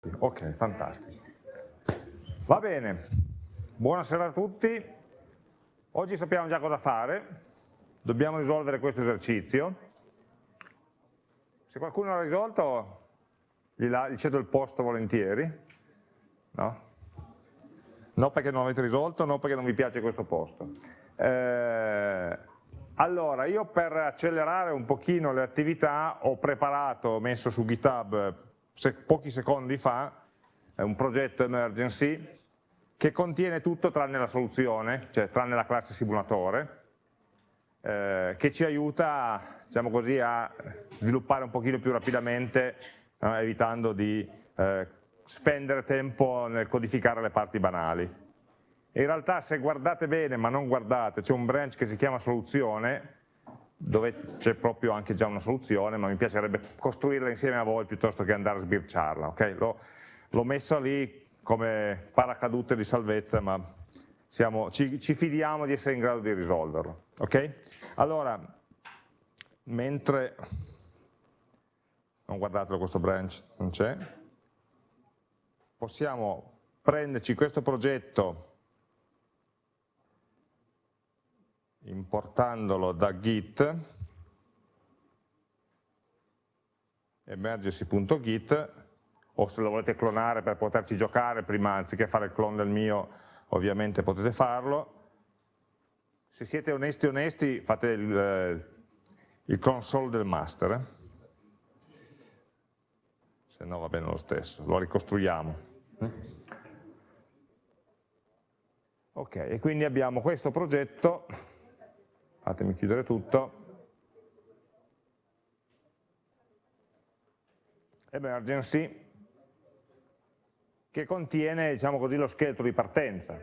Ok, fantastico. Va bene, buonasera a tutti. Oggi sappiamo già cosa fare, dobbiamo risolvere questo esercizio. Se qualcuno l'ha risolto, gli, gli cedo il posto volentieri. No? No perché non l'avete risolto, no perché non vi piace questo posto. Eh, allora, io per accelerare un pochino le attività ho preparato, ho messo su GitHub se, pochi secondi fa, un progetto emergency che contiene tutto tranne la soluzione, cioè tranne la classe simulatore, eh, che ci aiuta diciamo così, a sviluppare un pochino più rapidamente, eh, evitando di eh, spendere tempo nel codificare le parti banali. In realtà se guardate bene, ma non guardate, c'è un branch che si chiama soluzione, dove c'è proprio anche già una soluzione, ma mi piacerebbe costruirla insieme a voi piuttosto che andare a sbirciarla. Okay? L'ho messa lì come paracadute di salvezza, ma siamo, ci, ci, fidiamo di essere in grado di risolverlo. Okay? Allora, mentre, non guardatelo questo branch, non c'è, possiamo prenderci questo progetto importandolo da git emergency.git o se lo volete clonare per poterci giocare prima anziché fare il clone del mio ovviamente potete farlo. Se siete onesti onesti fate il, eh, il console del master. Se no va bene lo stesso lo ricostruiamo. Ok e quindi abbiamo questo progetto fatemi chiudere tutto, emergency, che contiene diciamo così, lo scheletro di partenza.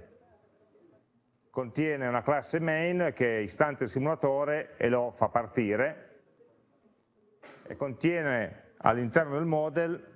Contiene una classe main che istanzia il simulatore e lo fa partire e contiene all'interno del model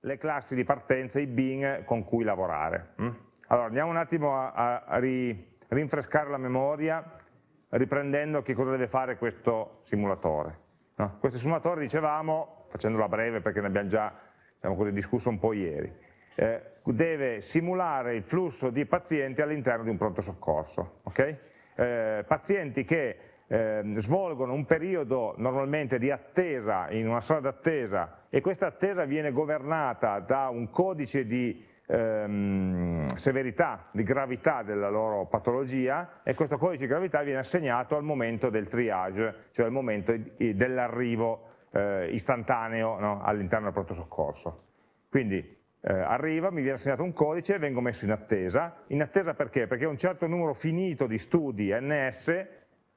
le classi di partenza, i bin con cui lavorare. Mm? Allora andiamo un attimo a, a rinfrescare la memoria riprendendo che cosa deve fare questo simulatore. No? Questo simulatore, dicevamo, facendola breve perché ne abbiamo già diciamo così, discusso un po' ieri, eh, deve simulare il flusso di pazienti all'interno di un pronto soccorso. Okay? Eh, pazienti che eh, svolgono un periodo normalmente di attesa in una sala d'attesa e questa attesa viene governata da un codice di ehm, severità, di gravità della loro patologia e questo codice di gravità viene assegnato al momento del triage, cioè al momento dell'arrivo eh, istantaneo no, all'interno del pronto soccorso. Quindi eh, arriva, mi viene assegnato un codice e vengo messo in attesa. In attesa perché? Perché un certo numero finito di studi NS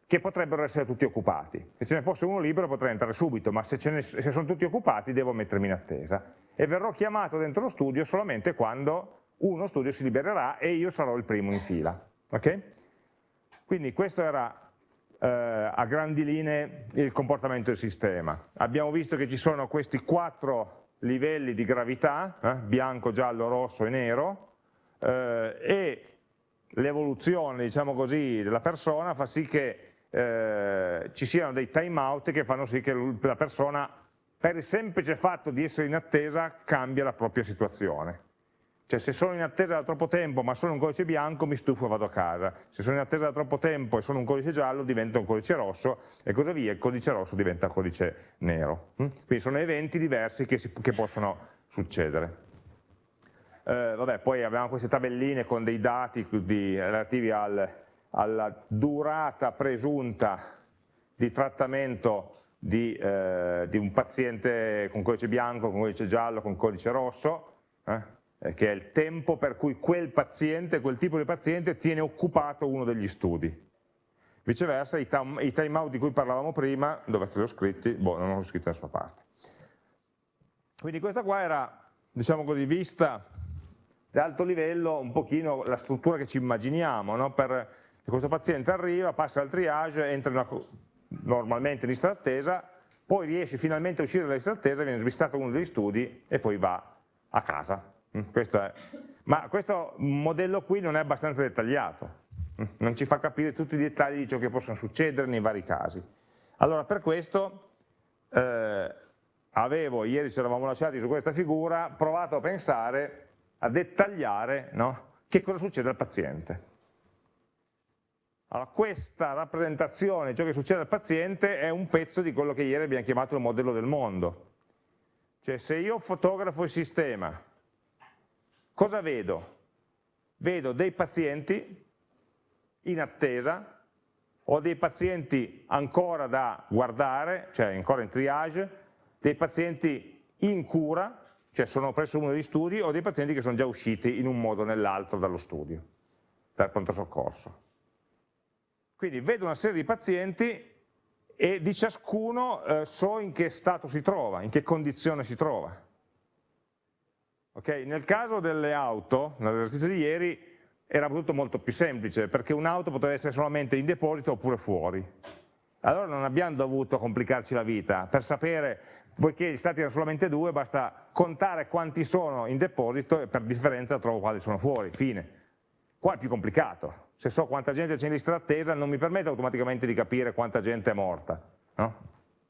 che potrebbero essere tutti occupati. Se ce ne fosse uno libero potrei entrare subito, ma se, ne, se, sono tutti occupati devo mettermi in attesa. E verrò chiamato dentro lo studio solamente quando uno studio si libererà e io sarò il primo in fila. Okay? Quindi questo era eh, a grandi linee il comportamento del sistema. Abbiamo visto che ci sono questi quattro livelli di gravità, eh, bianco, giallo, rosso e nero, eh, e l'evoluzione diciamo così, della persona fa sì che eh, ci siano dei time out che fanno sì che la persona per il semplice fatto di essere in attesa cambia la propria situazione. Cioè se sono in attesa da troppo tempo ma sono un codice bianco mi stufo e vado a casa, se sono in attesa da troppo tempo e sono un codice giallo diventa un codice rosso e così via, il codice rosso diventa codice nero. Mm? Quindi sono eventi diversi che, si, che possono succedere. Eh, vabbè, poi abbiamo queste tabelline con dei dati di, relativi al, alla durata presunta di trattamento di, eh, di, un paziente con codice bianco, con codice giallo, con codice rosso, eh, eh, che è il tempo per cui quel paziente, quel tipo di paziente tiene occupato uno degli studi. Viceversa i, i time out di cui parlavamo prima, dove li ho scritti? Boh, non ho scritto da nessuna parte. Quindi questa qua era, diciamo così, vista da alto livello un pochino la struttura che ci immaginiamo no? per questo paziente arriva, passa al triage, entra in una, normalmente in lista d'attesa, poi riesce finalmente a uscire dalla lista d'attesa, viene svistato uno degli studi e poi va a casa. Mm, questo è. Ma questo modello qui non è abbastanza dettagliato, mm, non ci fa capire tutti i dettagli di ciò che possono succedere nei vari casi. Allora per questo eh, avevo, ieri ci eravamo lasciati su questa figura, provato a pensare, a dettagliare no? che cosa succede al paziente. Allora, questa rappresentazione ciò che succede al paziente è un pezzo di quello che ieri abbiamo chiamato il modello del mondo. Cioè se io fotografo il sistema, cosa vedo? Vedo dei pazienti in attesa, o dei pazienti ancora da guardare, cioè ancora in triage, dei pazienti in cura, cioè sono presso uno degli studi, o dei pazienti che sono già usciti in un modo o nell'altro dallo studio, dal pronto soccorso. Quindi vedo una serie di pazienti e di ciascuno eh, so in che stato si trova, in che condizione si trova. Okay? Nel caso delle auto, nell'esercizio di ieri, era tutto molto più semplice, perché un'auto poteva essere solamente in deposito oppure fuori. Allora non abbiamo dovuto complicarci la vita, per sapere, poiché gli stati erano solamente due, basta contare quanti sono in deposito e per differenza trovo quali sono fuori, fine. Qua è più complicato, se so quanta gente c'è in lista d'attesa non mi permette automaticamente di capire quanta gente è morta, no?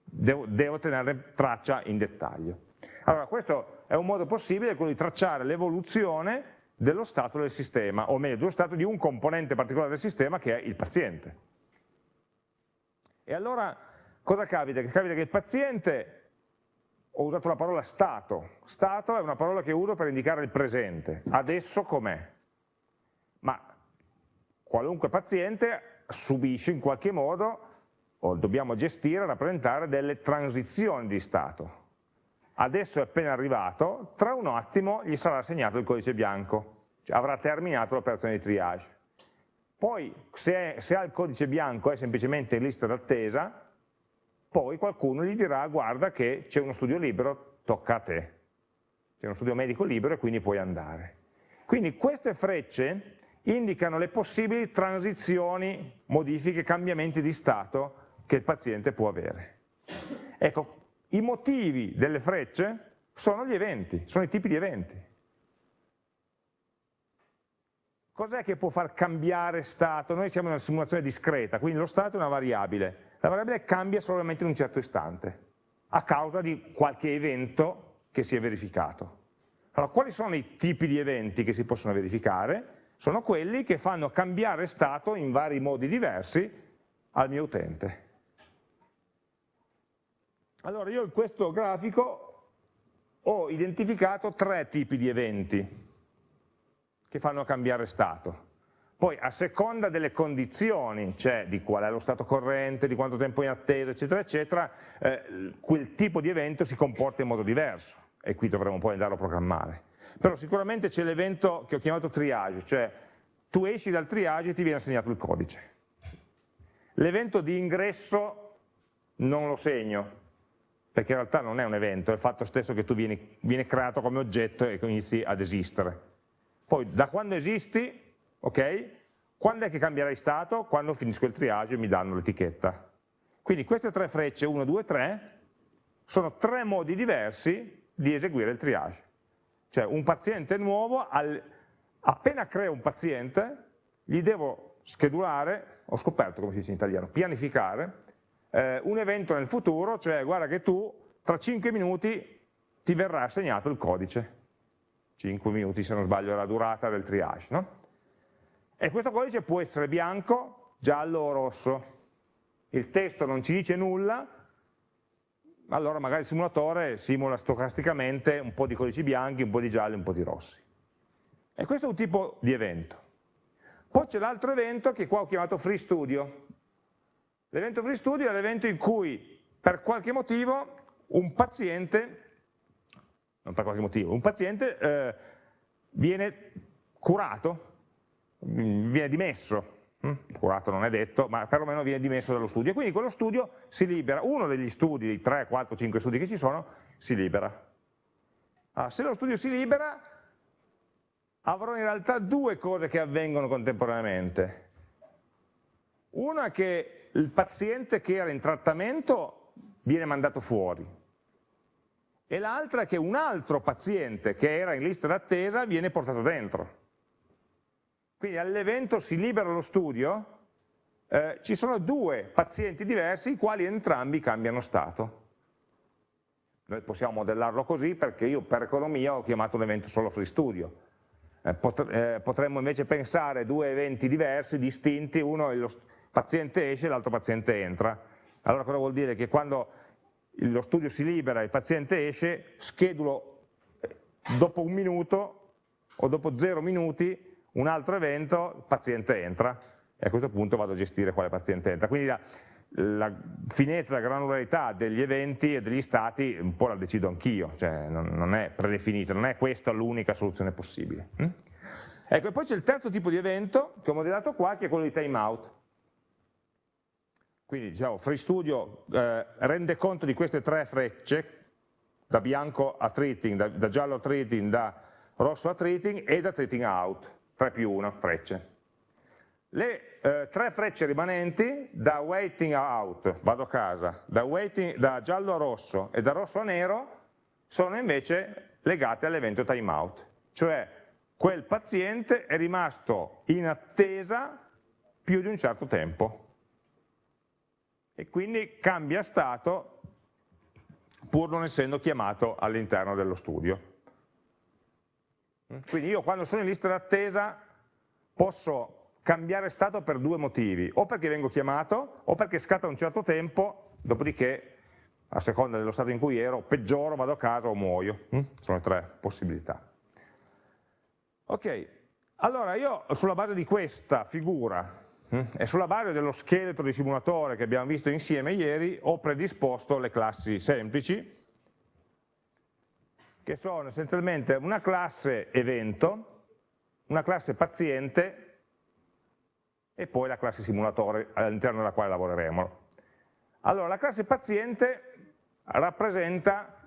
devo, devo tenere traccia in dettaglio. Allora questo è un modo possibile, quello di tracciare l'evoluzione dello stato del sistema, o meglio, dello stato di un componente particolare del sistema che è il paziente. E allora cosa capita? Che capita che il paziente, ho usato la parola stato, stato è una parola che uso per indicare il presente, adesso com'è? Ma qualunque paziente subisce in qualche modo, o dobbiamo gestire, rappresentare delle transizioni di stato. Adesso è appena arrivato, tra un attimo gli sarà assegnato il codice bianco, cioè avrà terminato l'operazione di triage. Poi se, è, se ha il codice bianco è semplicemente in lista d'attesa, poi qualcuno gli dirà guarda che c'è uno studio libero, tocca a te. C'è uno studio medico libero e quindi puoi andare. Quindi queste frecce indicano le possibili transizioni, modifiche, cambiamenti di stato che il paziente può avere. Ecco, i motivi delle frecce sono gli eventi, sono i tipi di eventi. Cos'è che può far cambiare stato? Noi siamo in una simulazione discreta, quindi lo stato è una variabile. La variabile cambia solamente in un certo istante, a causa di qualche evento che si è verificato. Allora, quali sono i tipi di eventi che si possono verificare? Sono quelli che fanno cambiare stato in vari modi diversi al mio utente. Allora io in questo grafico ho identificato tre tipi di eventi che fanno cambiare stato. Poi a seconda delle condizioni, cioè di qual è lo stato corrente, di quanto tempo è in attesa, eccetera, eccetera, eh, quel tipo di evento si comporta in modo diverso e qui dovremo poi andarlo a programmare però sicuramente c'è l'evento che ho chiamato triage, cioè tu esci dal triage e ti viene assegnato il codice. L'evento di ingresso non lo segno, perché in realtà non è un evento, è il fatto stesso che tu vieni, vieni creato come oggetto e inizi ad esistere. Poi da quando esisti, ok? Quando è che cambierai stato? Quando finisco il triage e mi danno l'etichetta. Quindi queste tre frecce, 1, 2, 3, sono tre modi diversi di eseguire il triage. Cioè un paziente nuovo, al, appena creo un paziente, gli devo schedulare, ho scoperto come si dice in italiano, pianificare, eh, un evento nel futuro, cioè guarda che tu tra 5 minuti ti verrà assegnato il codice. 5 minuti se non sbaglio è la durata del triage. No? E questo codice può essere bianco, giallo o rosso. Il testo non ci dice nulla, allora magari il simulatore simula stocasticamente un po' di codici bianchi, un po' di gialli, un po' di rossi. E questo è un tipo di evento. Poi c'è l'altro evento che qua ho chiamato Free Studio. L'evento Free Studio è l'evento in cui per qualche motivo un paziente, non per qualche motivo, un paziente eh, viene curato, viene dimesso? Curato non è detto, ma perlomeno viene dimesso dallo studio. E quindi quello studio si libera, uno degli studi, dei 3, 4, 5 studi che ci sono, si libera. Allora, se lo studio si libera, avrò in realtà due cose che avvengono contemporaneamente. Una è che il paziente che era in trattamento viene mandato fuori, e l'altra è che un altro paziente che era in lista d'attesa viene portato dentro. Quindi all'evento si libera lo studio, eh, ci sono due pazienti diversi i quali entrambi cambiano stato. Noi possiamo modellarlo così perché io per economia ho chiamato un evento solo free studio. Eh, eh potremmo invece pensare due eventi diversi, distinti, uno è lo paziente esce e l'altro paziente entra. Allora cosa vuol dire? Che quando lo studio si libera e il paziente esce, schedulo eh, dopo un minuto o dopo zero minuti un altro evento, il paziente entra e a questo punto vado a gestire quale paziente entra. Quindi la, la finezza, la granularità degli eventi e degli stati un po' la decido anch'io, cioè non, non, è predefinita, non è questa l'unica soluzione possibile. Hm? Ecco, e poi c'è il terzo tipo di evento che ho modellato qua, che è quello di timeout. Quindi diciamo, FreeStudio eh, rende conto di queste tre frecce, da bianco a treating, da, da giallo a treating, da rosso a treating e da treating out, 3 più 1 frecce. Le eh, tre frecce rimanenti, da waiting out, vado a casa, da, waiting, da giallo a rosso e da rosso a nero, sono invece legate all'evento timeout, cioè quel paziente è rimasto in attesa più di un certo tempo e quindi cambia stato pur non essendo chiamato all'interno dello studio. Quindi io quando sono in lista d'attesa posso cambiare stato per due motivi, o perché vengo chiamato, o perché scatta un certo tempo, dopodiché, a seconda dello stato in cui ero, peggioro, vado a casa o muoio. Mm? Sono tre possibilità. Ok, allora io sulla base di questa figura mm, e sulla base dello scheletro di simulatore che abbiamo visto insieme ieri, ho predisposto le classi semplici, che sono essenzialmente una classe evento, una classe paziente e poi la classe simulatore all'interno della quale lavoreremo. Allora, la classe paziente rappresenta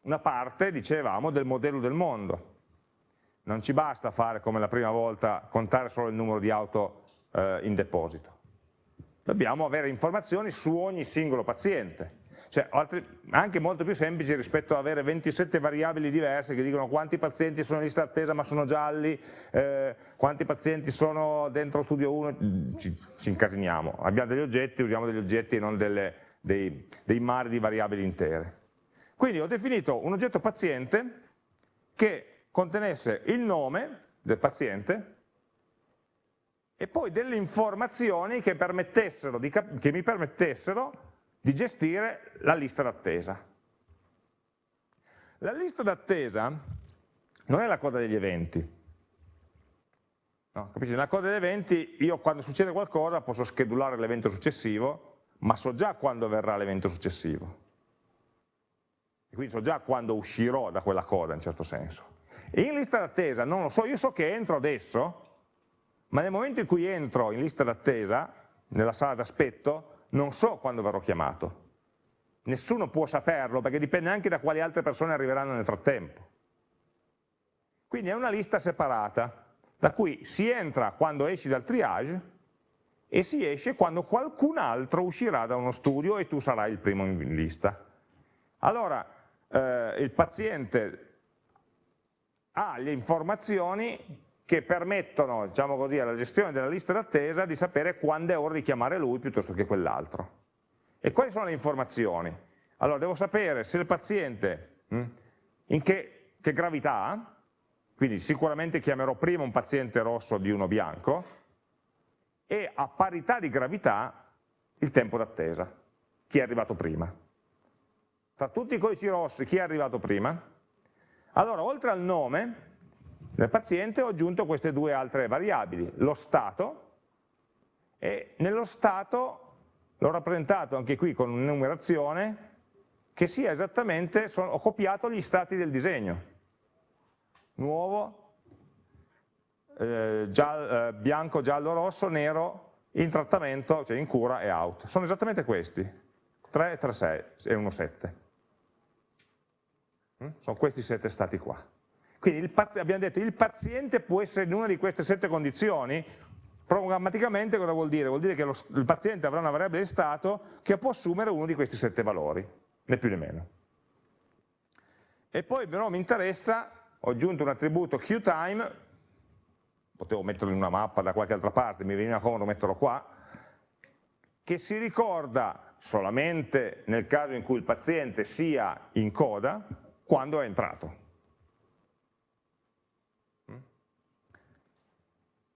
una parte, dicevamo, del modello del mondo. Non ci basta fare come la prima volta, contare solo il numero di auto eh, in deposito. Dobbiamo avere informazioni su ogni singolo paziente cioè, altri, anche molto più semplici rispetto ad avere 27 variabili diverse che dicono quanti pazienti sono in lista attesa ma sono gialli, eh, quanti pazienti sono dentro studio 1, ci, ci, incasiniamo. Abbiamo degli oggetti, usiamo degli oggetti e non delle, dei, dei mari di variabili intere. Quindi ho definito un oggetto paziente che contenesse il nome del paziente e poi delle informazioni che, che mi permettessero di gestire la lista d'attesa. La lista d'attesa non è la coda degli eventi. No, capisci? Nella coda degli eventi io quando succede qualcosa posso schedulare l'evento successivo, ma so già quando verrà l'evento successivo. E quindi so già quando uscirò da quella coda in certo senso. E in lista d'attesa non lo so, io so che entro adesso, ma nel momento in cui entro in lista d'attesa, nella sala d'aspetto, non so quando verrò chiamato. Nessuno può saperlo perché dipende anche da quali altre persone arriveranno nel frattempo. Quindi è una lista separata, da cui si entra quando esci dal triage e si esce quando qualcun altro uscirà da uno studio e tu sarai il primo in lista. Allora, eh, il paziente ha le informazioni che permettono, diciamo così, alla gestione della lista d'attesa di sapere quando è ora di chiamare lui piuttosto che quell'altro. E quali sono le informazioni? Allora, devo sapere se il paziente, hm, in che, che gravità ha, quindi sicuramente chiamerò prima un paziente rosso di uno bianco, e a parità di gravità il tempo d'attesa, chi è arrivato prima. Tra tutti i codici rossi, chi è arrivato prima? Allora, oltre al nome, nel paziente ho aggiunto queste due altre variabili, lo stato, e nello stato l'ho rappresentato anche qui con un'enumerazione che sia esattamente, sono, ho copiato gli stati del disegno. Nuovo, eh, giallo, eh, bianco, giallo, rosso, nero, in trattamento, cioè in cura e out. Sono esattamente questi, 3, 3, 6 e 1, 7. Mm? Sono questi sette stati qua. Quindi abbiamo detto il paziente può essere in una di queste sette condizioni, programmaticamente cosa vuol dire? Vuol dire che lo, il paziente avrà una variabile di stato che può assumere uno di questi sette valori, né più né meno. E poi però mi interessa, ho aggiunto un attributo QTime, potevo metterlo in una mappa da qualche altra parte, mi veniva comodo metterlo qua, che si ricorda solamente nel caso in cui il paziente sia in coda quando è entrato.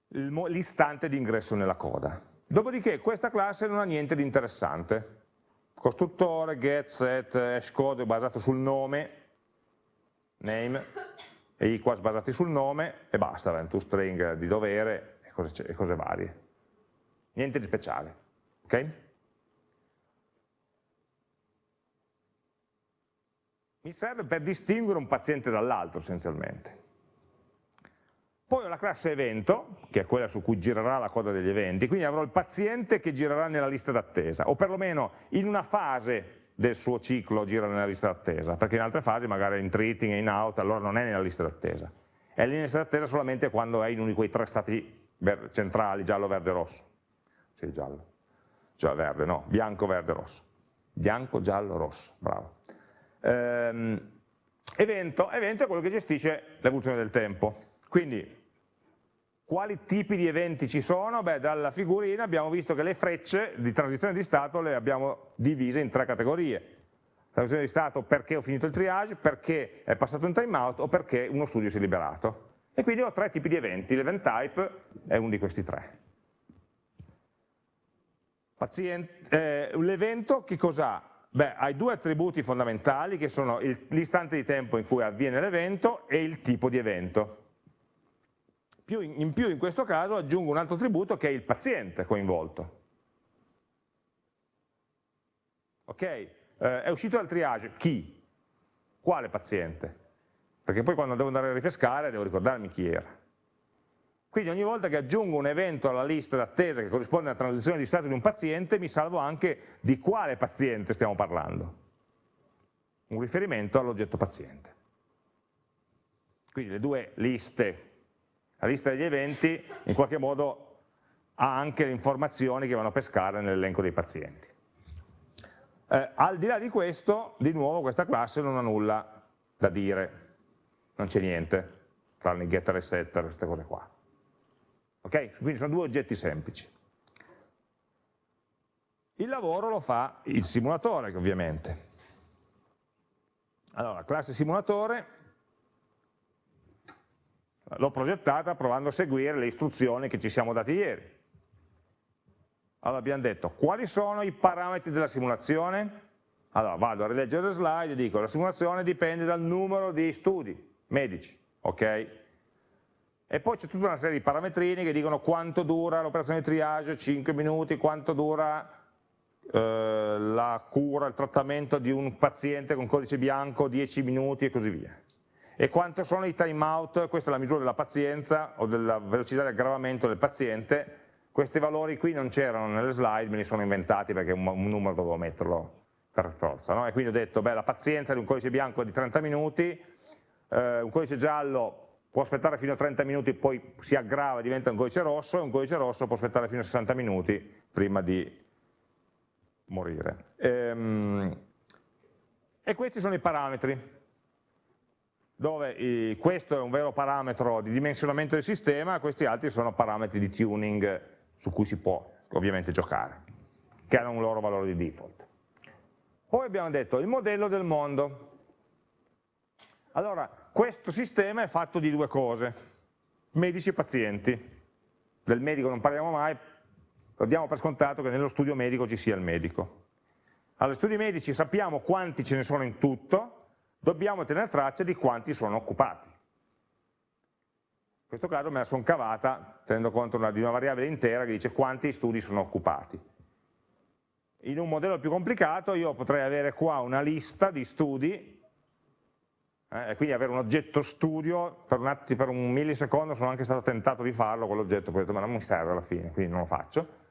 L'istante di ingresso nella coda. Dopodiché questa classe non ha niente di interessante. Costruttore, get, set, hashcode basato sul nome, name, e equals basati sul nome, e basta, toString di dovere e cose, e cose varie. Niente di speciale. ok? mi serve per distinguere un paziente dall'altro essenzialmente. Poi ho la classe evento, che è quella su cui girerà la coda degli eventi, quindi avrò il paziente che girerà nella lista d'attesa, o perlomeno in una fase del suo ciclo gira nella lista d'attesa, perché in altre fasi magari in treating e in out, allora non è nella lista d'attesa. È nella lista d'attesa solamente quando è in uno di quei tre stati centrali, giallo, verde, rosso. Sì, giallo. Cioè verde, no, bianco, verde, rosso. Bianco, giallo, rosso, bravo. Ehm, evento, evento è quello che gestisce l'evoluzione del tempo. Quindi, quali tipi di eventi ci sono? Beh, dalla figurina abbiamo visto che le frecce di transizione di stato le abbiamo divise in tre categorie. Transizione di stato perché ho finito il triage, perché è passato un timeout o perché uno studio si è liberato. E quindi ho tre tipi di eventi, l'event type è uno di questi tre. Eh, L'evento che cos'ha? Beh, hai due attributi fondamentali che sono l'istante di tempo in cui avviene l'evento e il tipo di evento. In più in questo caso aggiungo un altro attributo che è il paziente coinvolto. Ok? Eh, è uscito dal triage, chi? Quale paziente? Perché poi quando devo andare a ripescare devo ricordarmi chi era. Quindi ogni volta che aggiungo un evento alla lista d'attesa che corrisponde alla transizione di stato di un paziente, mi salvo anche di quale paziente stiamo parlando. Un riferimento all'oggetto paziente. Quindi le due liste, la lista degli eventi in qualche modo ha anche le informazioni che vanno a pescare nell'elenco dei pazienti. Eh, al di là di questo, di nuovo questa classe non ha nulla da dire, non c'è niente, tranne getter e setter, queste cose qua. Okay? Quindi sono due oggetti semplici. Il lavoro lo fa il simulatore, ovviamente. Allora, classe simulatore l'ho progettata provando a seguire le istruzioni che ci siamo dati ieri. Allora abbiamo detto, quali sono i parametri della simulazione? Allora vado a rileggere le slide e dico, la simulazione dipende dal numero di studi medici, ok? E poi c'è tutta una serie di parametrini che dicono quanto dura l'operazione di triage, 5 minuti, quanto dura eh, la cura, il trattamento di un paziente con codice bianco, 10 minuti e così via. E quanto sono i time out, questa è la misura della pazienza o della velocità di aggravamento del paziente, questi valori qui non c'erano nelle slide, me li sono inventati perché un, un numero dovevo metterlo per forza. No? E quindi ho detto, beh, la pazienza di un codice bianco è di 30 minuti, eh, un codice giallo può aspettare fino a 30 minuti, poi si aggrava e diventa un codice rosso, e un codice rosso può aspettare fino a 60 minuti prima di morire. Ehm, e questi sono i parametri, dove questo è un vero parametro di dimensionamento del sistema, questi altri sono parametri di tuning su cui si può ovviamente giocare, che hanno un loro valore di default. Poi abbiamo detto il modello del mondo. Allora, questo sistema è fatto di due cose, medici e pazienti. Del medico non parliamo mai, lo diamo per scontato che nello studio medico ci sia il medico. Allora, studi medici sappiamo quanti ce ne sono in tutto, dobbiamo tenere traccia di quanti sono occupati. In questo caso me la sono cavata tenendo conto di una variabile intera che dice quanti studi sono occupati. In un modello più complicato io potrei avere qua una lista di studi eh, e quindi avere un oggetto studio, per un, atti, per un millisecondo sono anche stato tentato di farlo, ho detto ma non mi serve alla fine, quindi non lo faccio.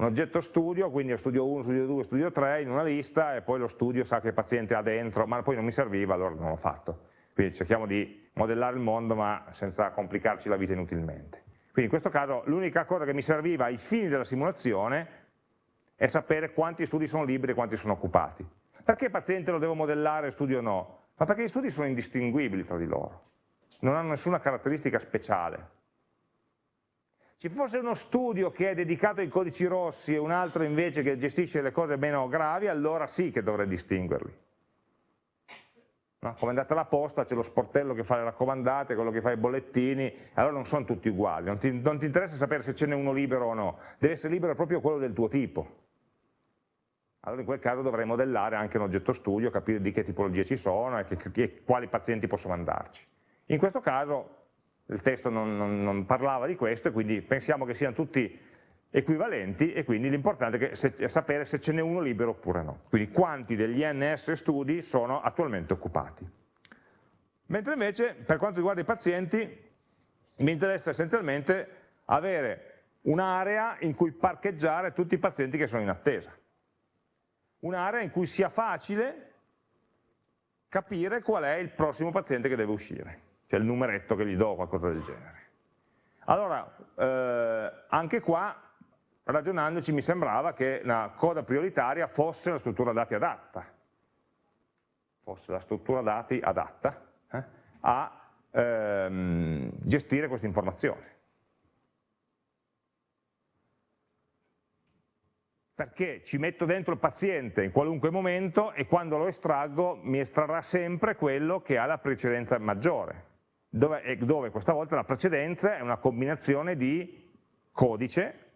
Un oggetto studio, quindi studio 1, studio 2, studio 3 in una lista e poi lo studio sa che paziente ha dentro, ma poi non mi serviva, allora non l'ho fatto. Quindi cerchiamo di modellare il mondo ma senza complicarci la vita inutilmente. Quindi in questo caso l'unica cosa che mi serviva ai fini della simulazione è sapere quanti studi sono liberi e quanti sono occupati. Perché paziente lo devo modellare studio no? ma perché gli studi sono indistinguibili fra di loro, non hanno nessuna caratteristica speciale. Ci fosse uno studio che è dedicato ai codici rossi e un altro invece che gestisce le cose meno gravi, allora sì che dovrei distinguerli. No? Come è andata la posta, c'è lo sportello che fa le raccomandate, quello che fa i bollettini, allora non sono tutti uguali, non ti, non ti interessa sapere se ce n'è uno libero o no, deve essere libero proprio quello del tuo tipo. Allora in quel caso dovrei modellare anche un oggetto studio, capire di che tipologie ci sono e, che, che, quali pazienti posso mandarci. In questo caso il testo non, non, non parlava di questo e quindi pensiamo che siano tutti equivalenti e quindi l'importante è sapere se ce n'è uno libero oppure no. Quindi quanti degli NS studi sono attualmente occupati. Mentre invece per quanto riguarda i pazienti mi interessa essenzialmente avere un'area in cui parcheggiare tutti i pazienti che sono in attesa. Un'area in cui sia facile capire qual è il prossimo paziente che deve uscire, cioè il numeretto che gli do o qualcosa del genere. Allora, eh, anche qua ragionandoci mi sembrava che la coda prioritaria fosse la struttura dati adatta, fosse la struttura dati adatta eh, a ehm, gestire questa informazione. Perché ci metto dentro il paziente in qualunque momento e quando lo estraggo mi estrarrà sempre quello che ha la precedenza maggiore, dove, dove questa volta la precedenza è una combinazione di codice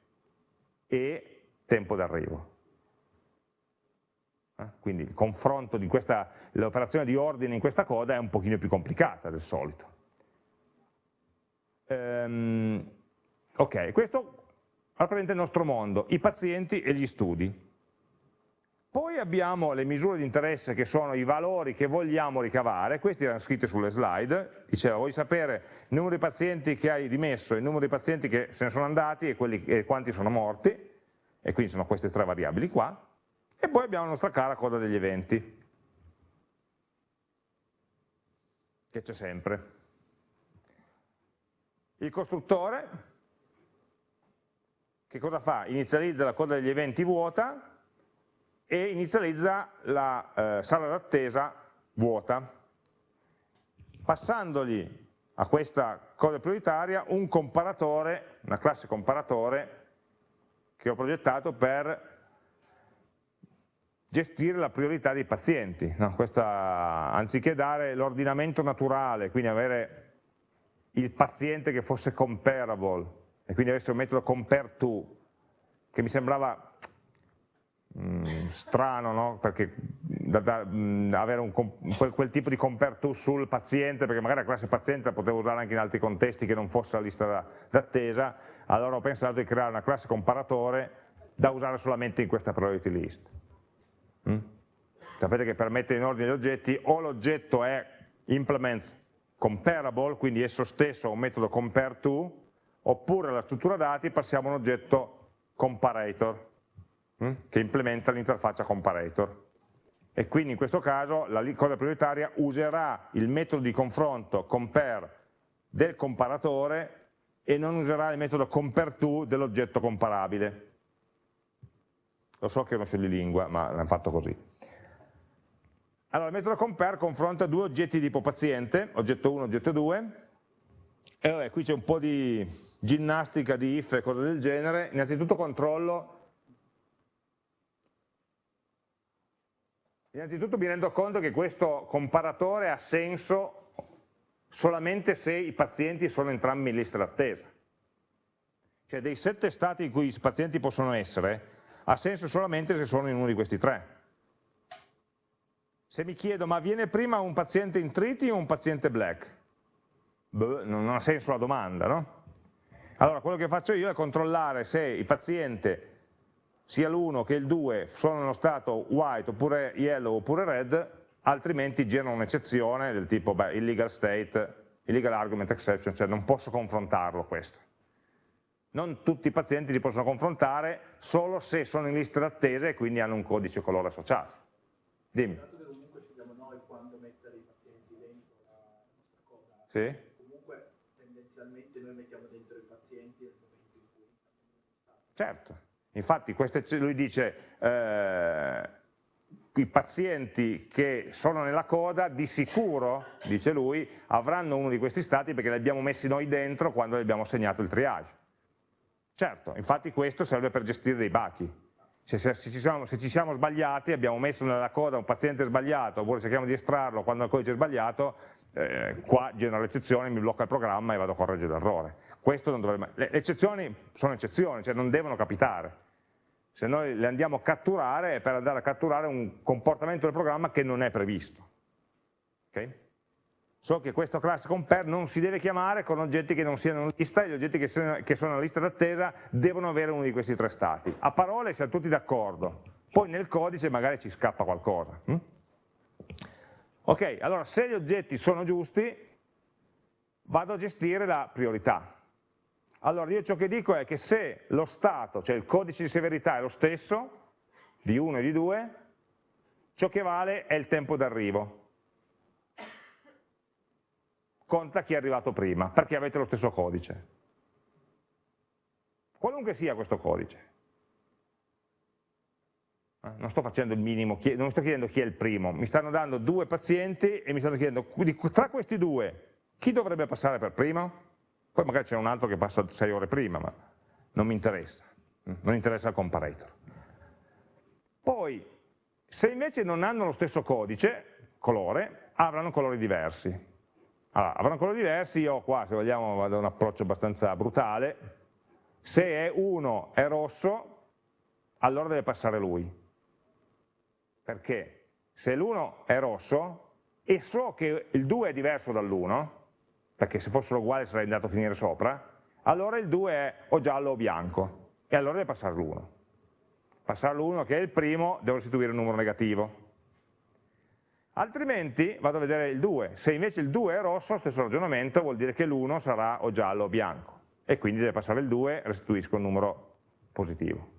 e tempo d'arrivo. Eh? Quindi il confronto di questa, l'operazione di ordine in questa coda è un pochino più complicata del solito. Um, ok, questo rappresenta il nostro mondo, i pazienti e gli studi. Poi abbiamo le misure di interesse che sono i valori che vogliamo ricavare, questi erano scritti sulle slide, diceva vuoi sapere il numero di pazienti che hai dimesso, il numero di pazienti che se ne sono andati e, quelli, e quanti sono morti, e quindi sono queste tre variabili qua, e poi abbiamo la nostra cara coda degli eventi, che c'è sempre. Il costruttore, che cosa fa? Inizializza la coda degli eventi vuota, e inizializza la eh, sala d'attesa vuota, passandogli a questa cosa prioritaria un comparatore, una classe comparatore che ho progettato per gestire la priorità dei pazienti. No? Questa, anziché dare l'ordinamento naturale, quindi avere il paziente che fosse comparable, e quindi avesse un metodo compare to, che mi sembrava Mm, strano, no? perché da, da, mh, mm, avere un, quel, quel, tipo di compare to sul paziente, perché magari la classe paziente la potevo usare anche in altri contesti che non fosse la lista d'attesa, allora ho pensato di creare una classe comparatore da usare solamente in questa priority list. Mm? Sapete che per mettere in ordine gli oggetti o l'oggetto è implements comparable, quindi esso stesso ha un metodo compare to, oppure alla struttura dati passiamo un oggetto comparator? Che implementa l'interfaccia comparator. E quindi in questo caso la coda prioritaria userà il metodo di confronto compare del comparatore e non userà il metodo compareTo dell'oggetto comparabile. Lo so che è uno scioglilingua, ma l'hanno fatto così. Allora, il metodo compare confronta due oggetti di tipo paziente, oggetto 1 e oggetto 2, e vabbè, qui c'è un po' di ginnastica di if e cose del genere, innanzitutto controllo Innanzitutto mi rendo conto che questo comparatore ha senso solamente se i pazienti sono entrambi in lista d'attesa. Cioè dei sette stati in cui i pazienti possono essere, ha senso solamente se sono in uno di questi tre. Se mi chiedo, ma viene prima un paziente in triti o un paziente black? Beh, non ha senso la domanda, no? Allora, quello che faccio io è controllare se il paziente sia l'1 che il 2 sono nello stato white oppure yellow oppure red, altrimenti generano un'eccezione del tipo beh, illegal state, illegal argument exception, cioè non posso confrontarlo questo. Non tutti i pazienti li possono confrontare solo se sono in lista d'attesa e quindi hanno un codice colore associato. Dimmi. comunque scegliamo noi quando mettere i pazienti dentro la nostra coda. Sì. Comunque tendenzialmente noi mettiamo dentro i pazienti nel momento in cui Certo, Infatti queste, lui dice eh, i pazienti che sono nella coda di sicuro, dice lui, avranno uno di questi stati perché li abbiamo messi noi dentro quando gli abbiamo segnato il triage. Certo, infatti questo serve per gestire dei bachi. Se, se, se, ci siamo, se, ci siamo, sbagliati, abbiamo messo nella coda un paziente sbagliato, oppure cerchiamo di estrarlo quando il codice è sbagliato, eh, qua genera l'eccezione, mi blocca il programma e vado a correggere l'errore. Le eccezioni sono eccezioni, cioè non devono capitare. Se noi le andiamo a catturare è per andare a catturare un comportamento del programma che non è previsto. Okay? So che questo class compare non si deve chiamare con oggetti che non siano in lista e gli oggetti che sono, che sono in lista d'attesa devono avere uno di questi tre stati. A parole siamo tutti d'accordo, poi nel codice magari ci scappa qualcosa. Hm? Ok, allora se gli oggetti sono giusti, vado a gestire la priorità. Allora io ciò che dico è che se lo stato, cioè il codice di severità è lo stesso, di 1 e di 2, ciò che vale è il tempo d'arrivo. Conta chi è arrivato prima, perché avete lo stesso codice. Qualunque sia questo codice. Eh, non sto facendo il minimo, non sto chiedendo chi è il primo, mi stanno dando due pazienti e mi stanno chiedendo tra questi due chi dovrebbe passare per primo? Poi magari c'è un altro che passa 6 ore prima, ma non mi interessa, non interessa il comparator. Poi, se invece non hanno lo stesso codice, colore, avranno colori diversi. Allora, avranno colori diversi, io qua, se vogliamo, vado a un approccio abbastanza brutale, se è 1 è rosso, allora deve passare lui. Perché? Se l'1 è rosso e so che il 2 è diverso dall'1, perché se fossero uguali sarei andato a finire sopra, allora il 2 è o giallo o bianco, e allora deve passare l'1. Passare l'1 che è il primo, devo restituire un numero negativo. Altrimenti vado a vedere il 2, se invece il 2 è rosso, stesso ragionamento, vuol dire che l'1 sarà o giallo o bianco, e quindi deve passare il 2, restituisco un numero positivo.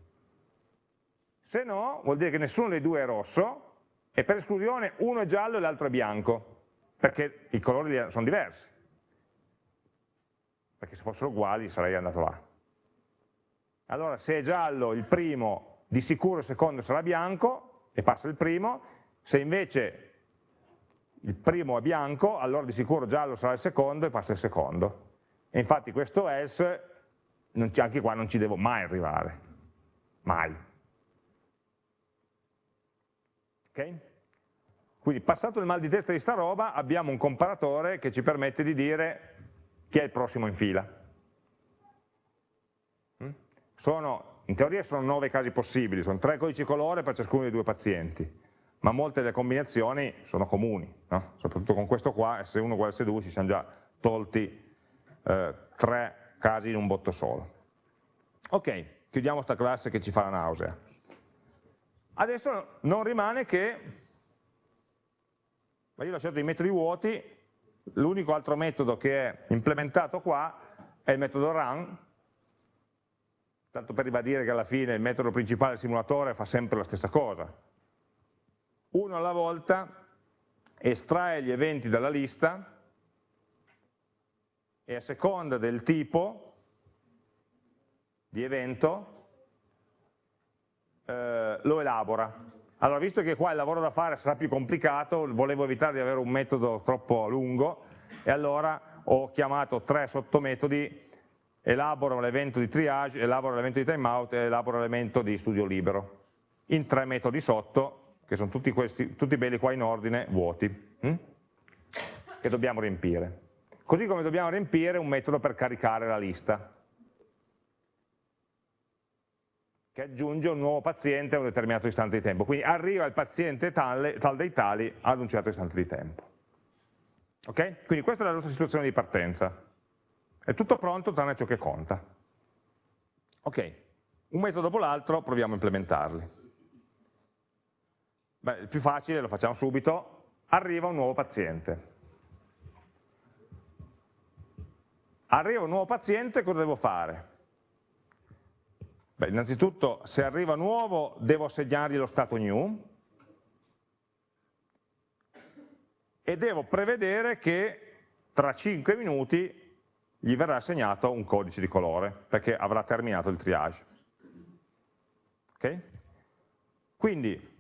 Se no, vuol dire che nessuno dei due è rosso, e per esclusione uno è giallo e l'altro è bianco, perché i colori sono diversi perché se fossero uguali sarei andato là. Allora se è giallo il primo, di sicuro il secondo sarà bianco e passa il primo, se invece il primo è bianco, allora di sicuro giallo sarà il secondo e passa il secondo. E infatti questo else, anche qua non ci devo mai arrivare, mai. Ok? Quindi passato il mal di testa di sta roba abbiamo un comparatore che ci permette di dire chi è il prossimo in fila. Mm? Sono, in teoria sono nove casi possibili, sono tre codici colore per ciascuno dei due pazienti, ma molte delle combinazioni sono comuni, no? soprattutto con questo qua, S1 uguale S2, ci siamo già tolti eh, tre casi in un botto solo. Ok, chiudiamo questa classe che ci fa la nausea. Adesso non rimane che, ma io ho lasciato i metodi vuoti, L'unico altro metodo che è implementato qua è il metodo run, tanto per ribadire che alla fine il metodo principale del simulatore fa sempre la stessa cosa. Uno alla volta estrae gli eventi dalla lista e a seconda del tipo di evento eh, lo elabora. Allora, visto che qua il lavoro da fare sarà più complicato, volevo evitare di avere un metodo troppo lungo e allora ho chiamato tre sottometodi, elaboro l'evento di triage, elaboro l'evento di timeout e elaboro l'evento di studio libero, in tre metodi sotto, che sono tutti, questi, tutti belli qua in ordine, vuoti, hm? che dobbiamo riempire. Così come dobbiamo riempire un metodo per caricare la lista. Che aggiunge un nuovo paziente a un determinato istante di tempo. Quindi arriva il paziente tale, tal dei tali ad un certo istante di tempo. Ok? Quindi questa è la nostra situazione di partenza. È tutto pronto tranne ciò che conta. Ok, un metodo dopo l'altro proviamo a implementarli. Beh, il più facile lo facciamo subito, arriva un nuovo paziente. Arriva un nuovo paziente, cosa devo fare? Beh, innanzitutto se arriva nuovo devo assegnargli lo stato new e devo prevedere che tra 5 minuti gli verrà assegnato un codice di colore perché avrà terminato il triage. Okay? Quindi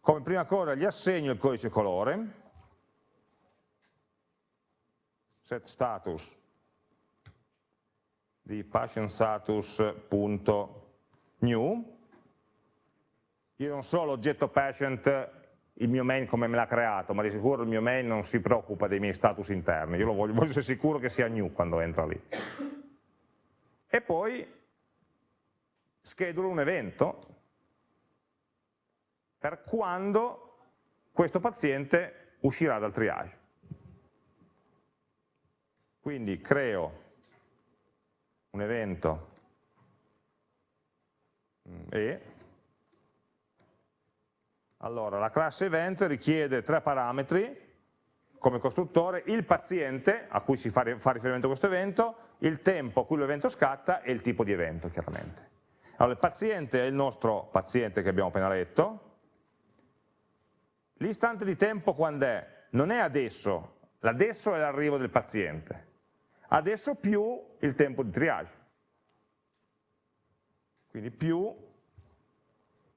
come prima cosa gli assegno il codice colore, set status di patientstatus.new, io non so l'oggetto patient, il mio main come me l'ha creato, ma di sicuro il mio main non si preoccupa dei miei status interni, io lo voglio, voglio essere sicuro che sia new quando entra lì. E poi schedulo un evento per quando questo paziente uscirà dal triage. Quindi creo un evento. E? Allora la classe event richiede tre parametri. Come costruttore, il paziente a cui si fa, riferimento questo evento, il tempo a cui l'evento scatta e il tipo di evento chiaramente. Allora il paziente è il nostro paziente che abbiamo appena letto, l'istante di tempo quando è? Non è adesso, l'adesso è l'arrivo del paziente, adesso più il tempo di triage. Quindi più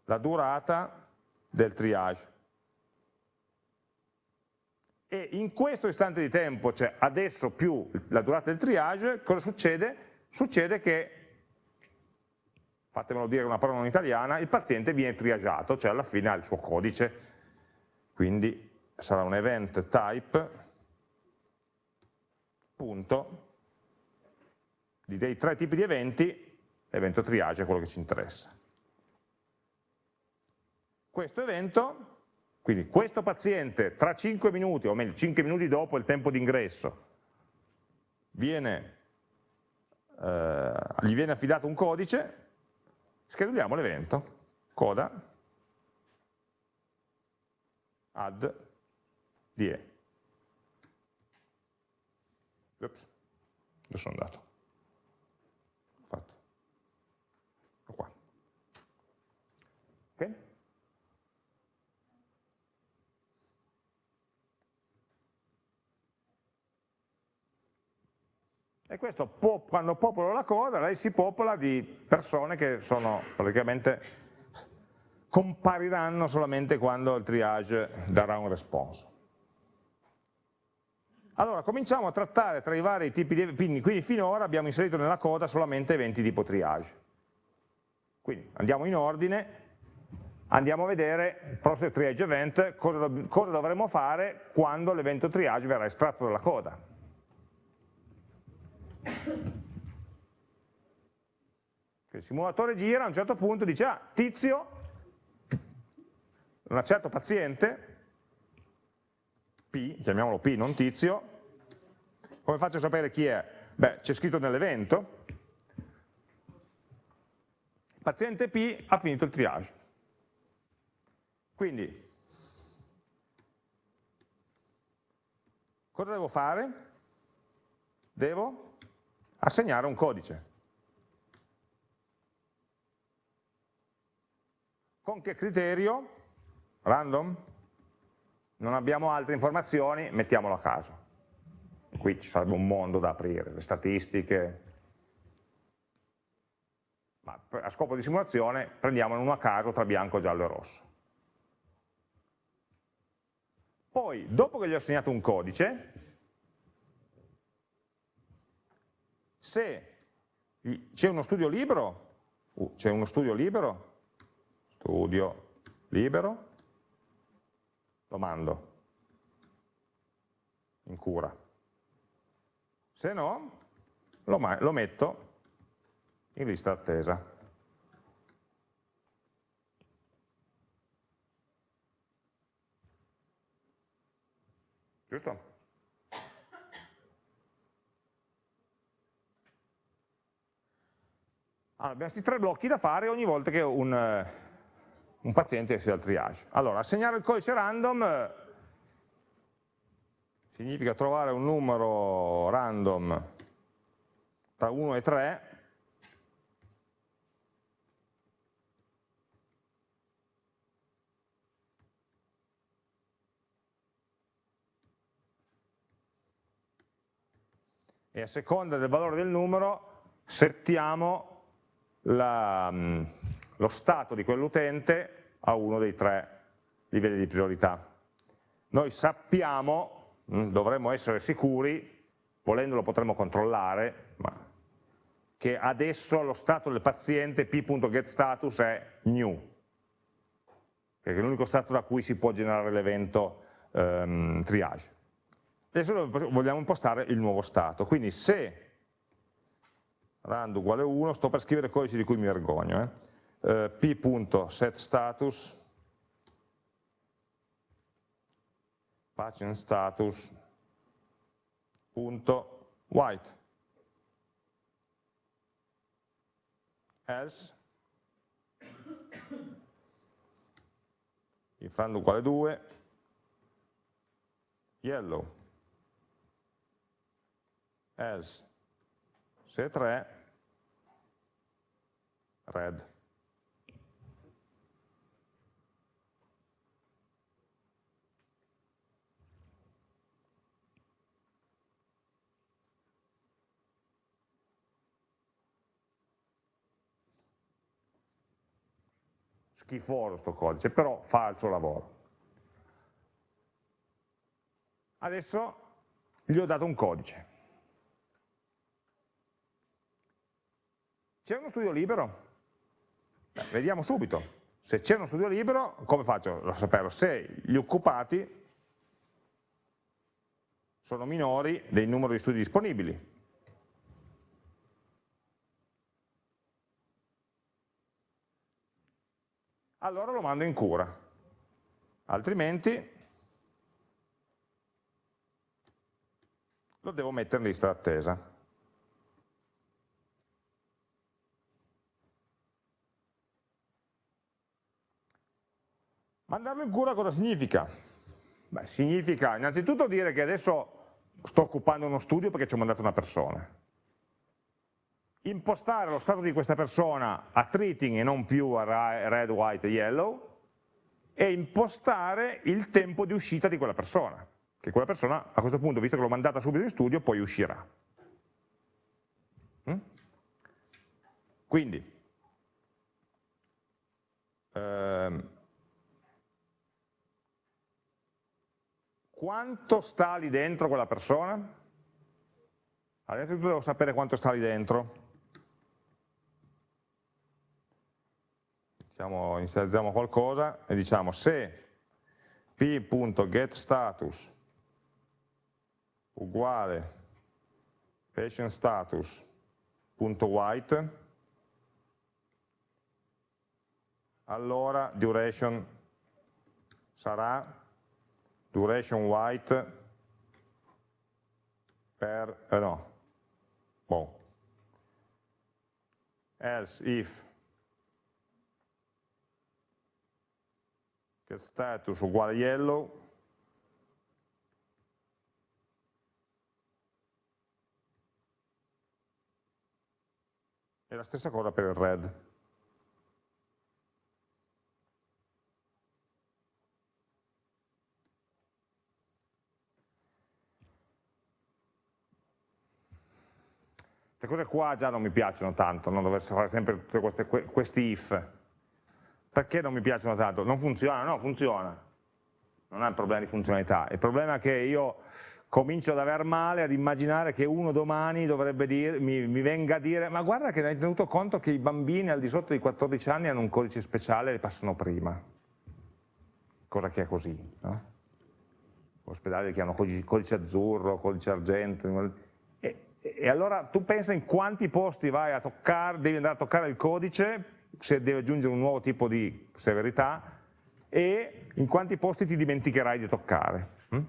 la durata del triage. E in questo istante di tempo, cioè adesso più la durata del triage, cosa succede? Succede che, fatemelo dire una parola non italiana, il paziente viene triagiato, cioè alla fine ha il suo codice, quindi sarà un event type punto dei tre tipi di eventi, l'evento triage è quello che ci interessa. Questo evento, quindi questo paziente tra 5 minuti, o meglio 5 minuti dopo il tempo d'ingresso, eh, gli viene affidato un codice, scheduliamo l'evento, coda, add, die. Ups, dove sono andato? E questo quando popolo la coda, lei si popola di persone che sono praticamente compariranno solamente quando il triage darà un response. Allora, cominciamo a trattare tra i vari tipi di eventi, quindi finora abbiamo inserito nella coda solamente eventi tipo triage. Quindi andiamo in ordine, andiamo a vedere process triage event, cosa, cosa dovremo fare quando l'evento triage verrà estratto dalla coda. Il simulatore gira, a un certo punto dice, ah, tizio, un certo paziente, P, chiamiamolo P, non tizio, come faccio a sapere chi è? Beh, c'è scritto nell'evento, paziente P ha finito il triage. Quindi, cosa devo fare? Devo assegnare un codice. Con che criterio? Random? Non abbiamo altre informazioni, mettiamolo a caso. Qui ci sarebbe un mondo da aprire, le statistiche. Ma a scopo di simulazione prendiamone uno a caso tra bianco, giallo e rosso. Poi, dopo che gli ho assegnato un codice, se c'è uno studio libero, uh, c'è uno studio libero, studio libero, lo mando in cura. Se no, lo, lo metto in lista d'attesa. Giusto? Allora, abbiamo questi tre blocchi da fare ogni volta che un, eh, un paziente esce dal triage. Allora, assegnare il codice random significa trovare un numero random tra 1 e 3 e a seconda del valore del numero settiamo la, mm, lo stato di quell'utente a uno dei tre livelli di priorità. Noi sappiamo, mm, dovremmo essere sicuri, volendolo potremmo controllare, ma che adesso lo stato del paziente p.getStatus è new, che è l'unico stato da cui si può generare l'evento um, triage. Adesso vogliamo impostare il nuovo stato, quindi se rand uguale 1, sto per scrivere codici di cui mi vergogno, eh? Eh, p.setStatus patient status punto white. Else if rand uguale 2 yellow. Else se 3 red schifoso sto codice, però fa il suo lavoro. Adesso gli ho dato un codice. C'è uno studio libero? Beh, vediamo subito. Se c'è uno studio libero, come faccio a saperlo? Se gli occupati sono minori del numero di studi disponibili. Allora lo mando in cura, altrimenti lo devo mettere in lista d'attesa. Mandarlo in cura cosa significa? Beh, significa innanzitutto dire che adesso sto occupando uno studio perché ci ho mandato una persona impostare lo stato di questa persona a treating e non più a red, white e yellow e impostare il tempo di uscita di quella persona, che quella persona a questo punto, visto che l'ho mandata subito in studio, poi uscirà. Mm? Quindi, ehm, quanto sta lì dentro quella persona? Adesso devo sapere quanto sta lì dentro. Diciamo, inizializziamo qualcosa e diciamo se p.getStatus uguale patientStatus.white allora duration sarà duration white per, eh no, boh. else if che status uguale yellow e la stessa cosa per il red. Queste cose qua già non mi piacciono tanto, non dover fare sempre questi, questi if. Perché non mi piacciono tanto? Non funziona? No, funziona. Non è un problema di funzionalità. Il problema è che io comincio ad aver male ad immaginare che uno domani dire, mi, mi, venga a dire ma guarda che hai tenuto conto che i bambini al di sotto dei 14 anni hanno un codice speciale e passano prima. Cosa che è così, no? Ospedali che hanno codice, codice azzurro, codice argento. E, e allora tu pensa in quanti posti vai a toccare, devi andare a toccare il codice se deve aggiungere un nuovo tipo di severità e in quanti posti ti dimenticherai di toccare. Hm?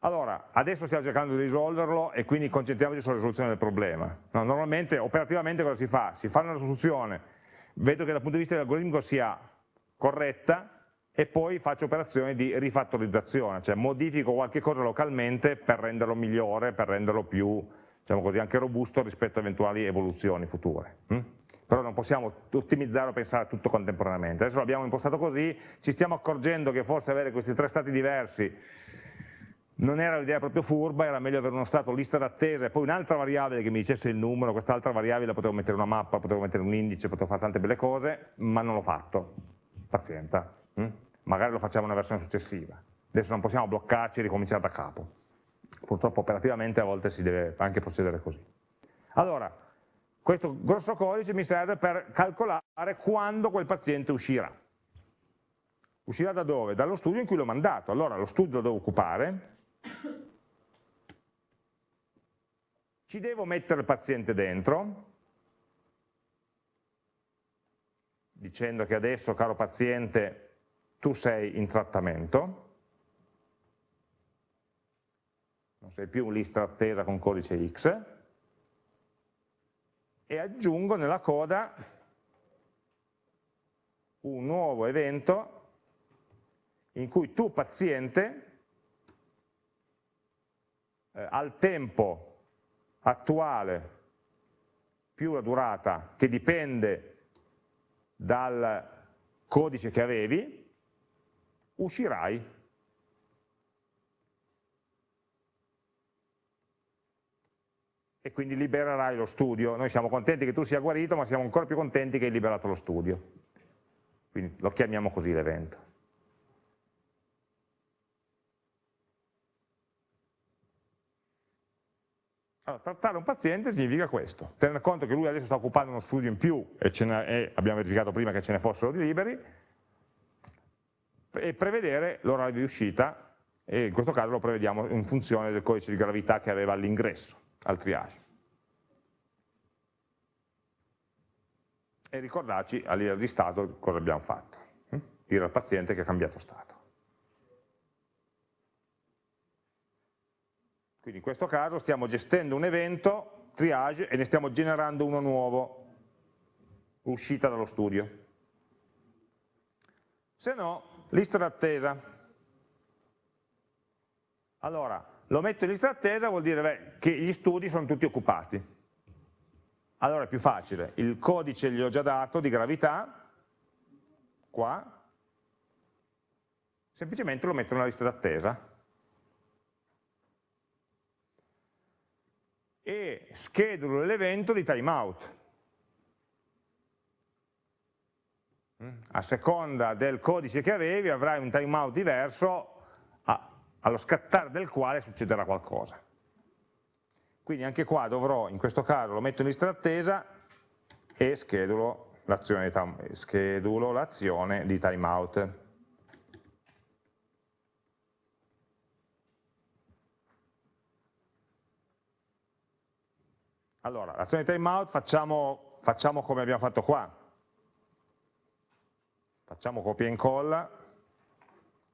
Allora, adesso stiamo cercando di risolverlo e quindi concentriamoci sulla risoluzione del problema. No, normalmente, operativamente cosa si fa? Si fa una risoluzione, vedo che dal punto di vista dell'algoritmo sia corretta e poi faccio operazioni di rifattorizzazione, cioè modifico qualche cosa localmente per renderlo migliore, per renderlo più, diciamo così, anche robusto rispetto a eventuali evoluzioni future. Però non possiamo ottimizzare o pensare a tutto contemporaneamente. Adesso l'abbiamo impostato così, ci stiamo accorgendo che forse avere questi tre stati diversi non era l'idea proprio furba, era meglio avere uno stato lista d'attesa e poi un'altra variabile che mi dicesse il numero, quest'altra variabile potevo mettere una mappa, potevo mettere un indice, potevo fare tante belle cose, ma non l'ho fatto, pazienza, hm? magari lo facciamo in una versione successiva. Adesso non possiamo bloccarci e ricominciare da capo. Purtroppo operativamente a volte si deve anche procedere così. Allora, questo grosso codice mi serve per calcolare quando quel paziente uscirà. Uscirà da dove? Dallo studio in cui l'ho mandato. Allora lo studio lo devo occupare, ci devo mettere il paziente dentro, dicendo che adesso, caro paziente, tu sei in trattamento, non sei più un lista attesa con codice X, e aggiungo nella coda un nuovo evento in cui tu paziente eh, al tempo attuale più la durata che dipende dal codice che avevi, uscirai. E quindi libererai lo studio. Noi siamo contenti che tu sia guarito, ma siamo ancora più contenti che hai liberato lo studio. Quindi lo chiamiamo così l'evento. Allora, trattare un paziente significa questo, tenere conto che lui adesso sta occupando uno studio in più e, e abbiamo verificato prima che ce ne fossero di liberi, e prevedere l'orario di uscita, e in questo caso lo prevediamo in funzione del codice di gravità che aveva all'ingresso, al triage. E ricordarci a livello di stato cosa abbiamo fatto, hm? dire al paziente che ha cambiato stato. Quindi in questo caso stiamo gestendo un evento, triage, e ne stiamo generando uno nuovo, uscita dallo studio. Se no, lista d'attesa. Allora, lo metto in lista d'attesa vuol dire beh, che gli studi sono tutti occupati. Allora è più facile, il codice gli ho già dato di gravità, qua, semplicemente lo metto nella lista d'attesa e schedulo l'evento di timeout. A seconda del codice che avevi avrai un timeout diverso allo scattare del quale succederà qualcosa. Quindi anche qua dovrò, in questo caso lo metto in lista d'attesa e schedulo l'azione di timeout. Allora, l'azione timeout facciamo, facciamo come abbiamo fatto qua. Facciamo copia e incolla,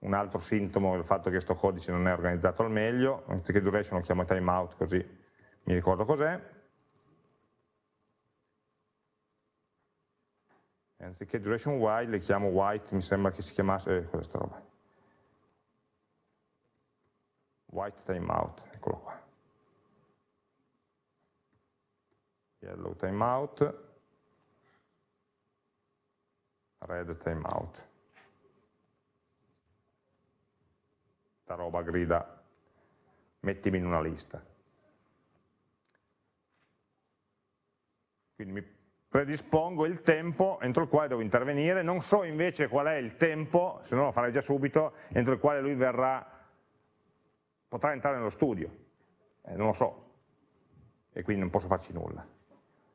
un altro sintomo del fatto che questo codice non è organizzato al meglio, anziché duration lo chiamo timeout così mi ricordo cos'è. Anziché duration while le chiamo white, mi sembra che si chiamasse, eh, questa roba. White timeout, eccolo qua. yellow timeout, red timeout. Sta roba grida, mettimi in una lista. Quindi mi predispongo il tempo entro il quale devo intervenire, non so invece qual è il tempo, se no lo farei già subito, entro il quale lui verrà, potrà entrare nello studio, eh, non lo so, e quindi non posso farci nulla.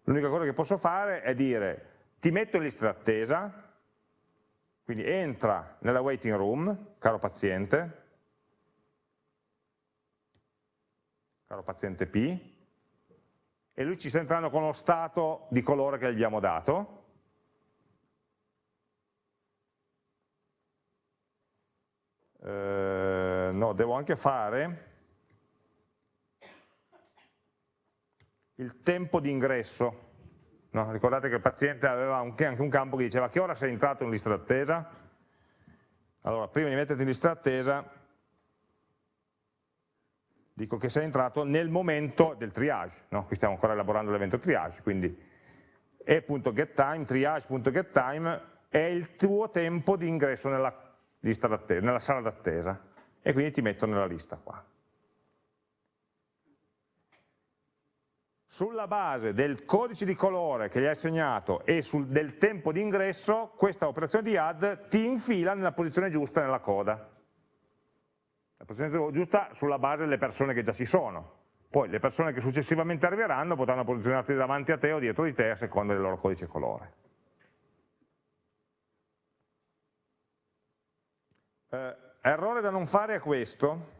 L'unica cosa che posso fare è dire ti metto in lista d'attesa, quindi entra nella waiting room, caro paziente, caro paziente P, e lui ci sta entrando con lo stato di colore che gli abbiamo dato, eh, no, devo anche fare il tempo di ingresso. No, ricordate che il paziente aveva anche un campo che diceva che ora sei entrato in lista d'attesa? Allora, prima di metterti in lista d'attesa, dico che sei entrato nel momento del triage, no? qui stiamo ancora elaborando l'evento triage, quindi e.getTime, triage.getTime è il tuo tempo di ingresso nella, nella sala d'attesa e quindi ti metto nella lista qua. sulla base del codice di colore che gli hai assegnato e sul, del tempo di ingresso, questa operazione di add ti infila nella posizione giusta nella coda. La posizione giusta sulla base delle persone che già ci sono. Poi le persone che successivamente arriveranno potranno posizionarsi davanti a te o dietro di te a seconda del loro codice colore. Eh, errore da non fare è questo,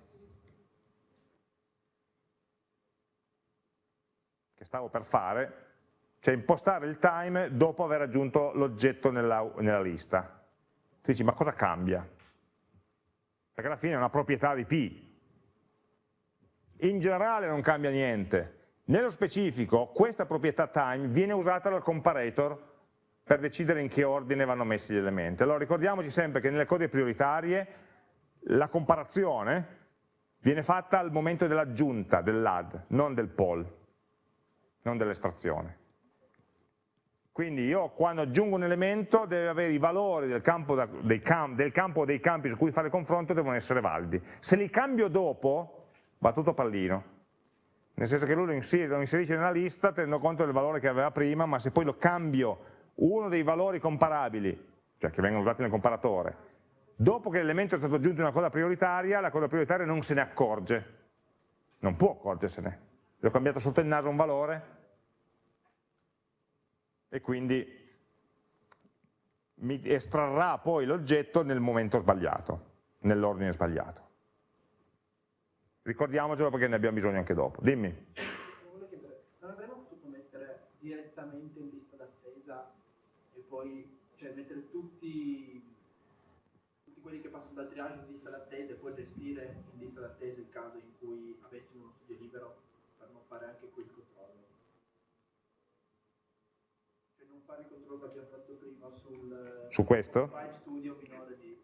che stavo per fare, cioè impostare il time dopo aver aggiunto l'oggetto nella, nella lista. Tu dici, ma cosa cambia? Perché alla fine è una proprietà di P. In generale non cambia niente. Nello specifico, questa proprietà time viene usata dal comparator per decidere in che ordine vanno messi gli elementi. Allora ricordiamoci sempre che nelle code prioritarie la comparazione viene fatta al momento dell'aggiunta, dell'add, non del poll, non dell'estrazione. Quindi io quando aggiungo un elemento deve avere i valori del campo, dei camp, del campo dei campi su cui fare confronto devono essere validi. Se li cambio dopo, va tutto pallino. Nel senso che lui lo inserisce nella lista tenendo conto del valore che aveva prima, ma se poi lo cambio uno dei valori comparabili, cioè che vengono usati nel comparatore, dopo che l'elemento è stato aggiunto in una coda prioritaria, la coda prioritaria non se ne accorge. Non può accorgersene. Gli ho cambiato sotto il naso un valore, e quindi mi estrarrà poi l'oggetto nel momento sbagliato, nell'ordine sbagliato. Ricordiamocelo perché ne abbiamo bisogno anche dopo. Dimmi. Non avremmo potuto mettere direttamente in lista d'attesa e poi cioè, mettere tutti, tutti, quelli che passano dal triage in lista d'attesa e poi gestire in lista d'attesa il caso in cui avessimo uno studio libero per non fare anche quel controllo fare il controllo che abbiamo fatto prima sul, su questo? Studio minore di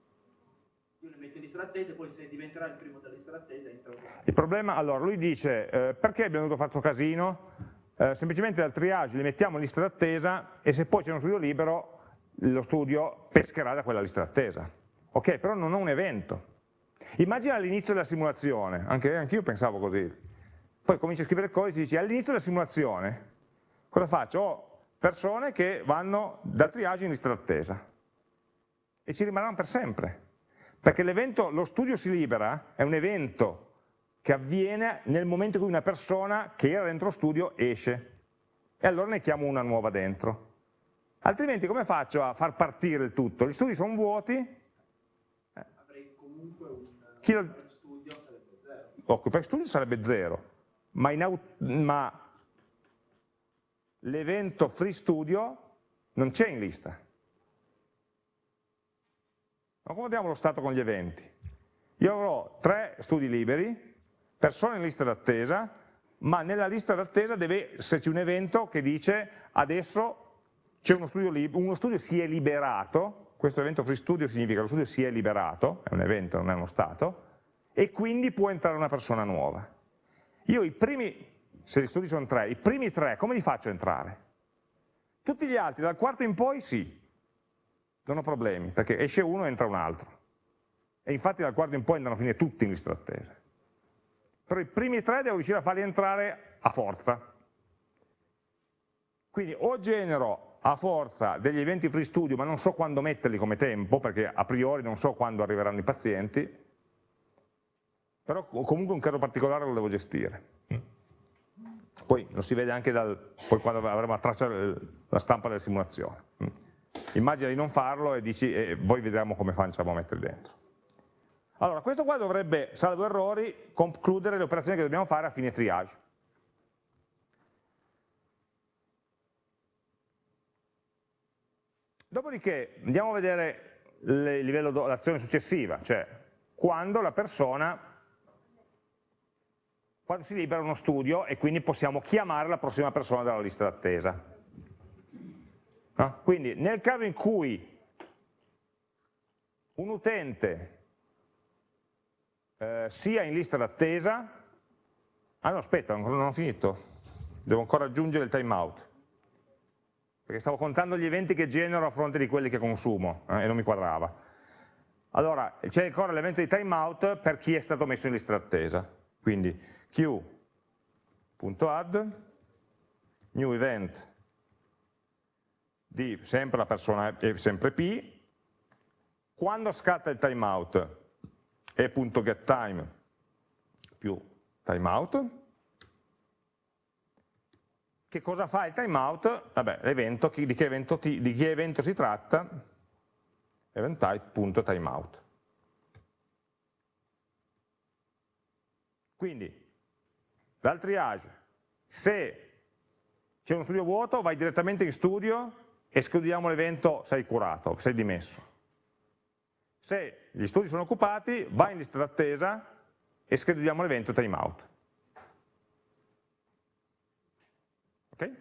io le metto in lista d'attesa e poi se diventerà il primo della lista d'attesa entra il problema, allora lui dice eh, perché abbiamo dovuto fare questo casino eh, semplicemente dal triage li mettiamo in lista d'attesa e se poi c'è uno studio libero lo studio pescherà da quella lista d'attesa ok, però non ho un evento immagina all'inizio della simulazione anche, anche io pensavo così poi cominci a scrivere il codice e dici all'inizio della simulazione cosa faccio? Ho persone che vanno da triage in lista d'attesa e ci rimarranno per sempre. Perché l'evento, lo studio si libera, è un evento che avviene nel momento in cui una persona che era dentro lo studio esce. E allora ne chiamo una nuova dentro. Altrimenti come faccio a far partire il tutto? gli studi sono vuoti. Avrei comunque un Chi lo... studio sarebbe zero. Per studio sarebbe zero. Ma, ma l'evento free studio non c'è in lista. Ma come diamo lo stato con gli eventi? Io avrò tre studi liberi, persone in lista d'attesa, ma nella lista d'attesa deve esserci un evento che dice adesso c'è uno studio libero, uno studio si è liberato, questo evento free studio significa che lo studio si è liberato, è un evento, non è uno stato, e quindi può entrare una persona nuova. Io i primi se gli studi sono tre, i primi tre come li faccio entrare? Tutti gli altri, dal quarto in poi sì, non ho problemi, perché esce uno e entra un altro. E infatti dal quarto in poi andranno a finire tutti in lista d'attesa. Però i primi tre devo riuscire a farli entrare a forza. Quindi o genero a forza degli eventi free studio, ma non so quando metterli come tempo, perché a priori non so quando arriveranno i pazienti, però comunque un caso particolare lo devo gestire poi lo si vede anche dal, quando avremo la traccia la stampa della simulazione. Mm. Immagina di non farlo e dici, e poi vedremo come facciamo a metterli dentro. Allora, questo qua dovrebbe, salvo errori, concludere le operazioni che dobbiamo fare a fine triage. Dopodiché andiamo a vedere l'azione successiva, cioè quando la persona quando si libera uno studio e quindi possiamo chiamare la prossima persona dalla lista d'attesa. No? Quindi nel caso in cui un utente eh, sia in lista d'attesa, ah no aspetta, non ho finito, devo ancora aggiungere il timeout, perché stavo contando gli eventi che genero a fronte di quelli che consumo eh, e non mi quadrava. Allora, c'è ancora l'evento di timeout per chi è stato messo in lista d'attesa, quindi q.add new event di sempre la persona è sempre p, quando scatta il timeout è.getTime più timeout, che cosa fa il timeout? Vabbè, di, che evento di che evento si tratta? Event type.timeout. Quindi, dal triage, se c'è uno studio vuoto, vai direttamente in studio e escludiamo l'evento sei curato, sei dimesso. Se gli studi sono occupati, vai in lista d'attesa e escludiamo l'evento timeout. Ok?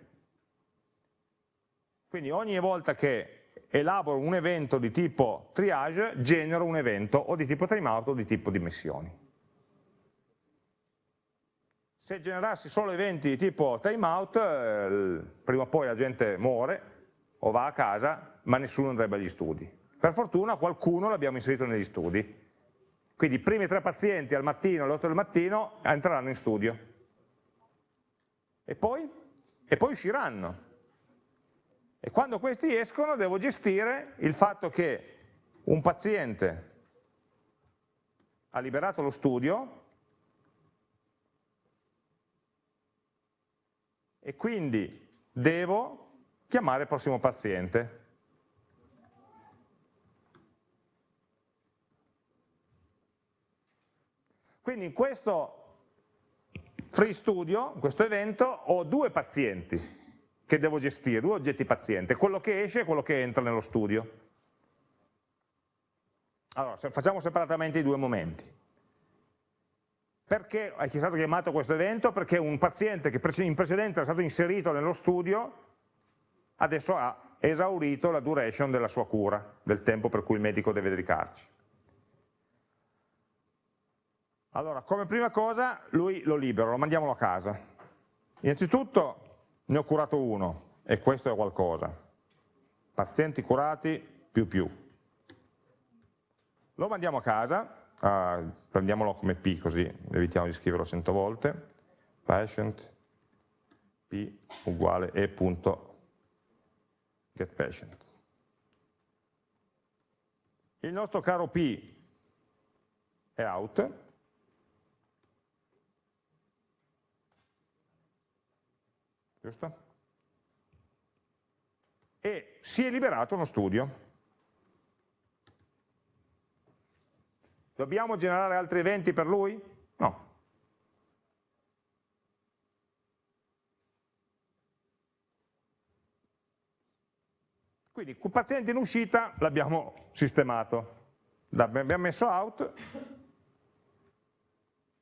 Quindi ogni volta che elaboro un evento di tipo triage, genero un evento o di tipo timeout o di tipo dimissioni. Se generassi solo eventi di tipo timeout, eh, prima o poi la gente muore o va a casa, ma nessuno andrebbe agli studi. Per fortuna qualcuno l'abbiamo inserito negli studi. Quindi i primi tre pazienti al mattino, alle 8 del mattino, entreranno in studio. E poi? E poi usciranno. E quando questi escono devo gestire il fatto che un paziente ha liberato lo studio e quindi devo chiamare il prossimo paziente. Quindi in questo free studio, in questo evento, ho due pazienti che devo gestire, due oggetti paziente, quello che esce e quello che entra nello studio. Allora, facciamo separatamente i due momenti. Perché è stato chiamato questo evento? Perché un paziente che in precedenza era stato inserito nello studio adesso ha esaurito la duration della sua cura, del tempo per cui il medico deve dedicarci. Allora, come prima cosa, lui lo libero, lo mandiamolo a casa. Innanzitutto ne ho curato uno, e questo è qualcosa. Pazienti curati, più più. Lo mandiamo a casa, uh, prendiamolo come P così evitiamo di scriverlo cento volte, patient P uguale E punto get patient. Il nostro caro P è out, giusto? E si è liberato uno studio. Dobbiamo generare altri eventi per lui? No. Quindi il paziente in uscita l'abbiamo sistemato, l'abbiamo messo out,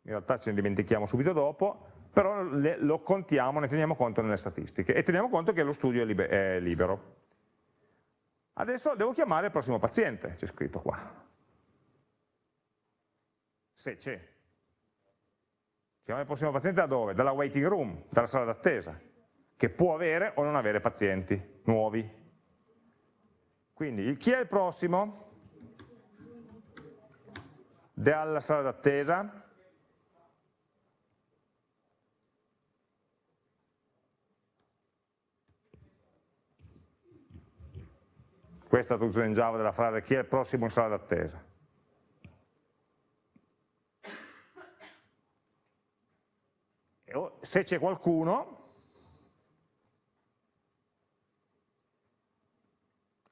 in realtà ce ne dimentichiamo subito dopo, però le, lo contiamo, ne teniamo conto nelle statistiche e teniamo conto che lo studio è, libe, è libero. Adesso devo chiamare il prossimo paziente, c'è scritto qua. Se c'è. Chiamare il prossimo paziente da dove? Dalla waiting room, dalla sala d'attesa, che può avere o non avere pazienti nuovi. Quindi chi è il prossimo? Dalla sala d'attesa? Questa è la traduzione in Java della frase chi è il prossimo in sala d'attesa. Se c'è qualcuno,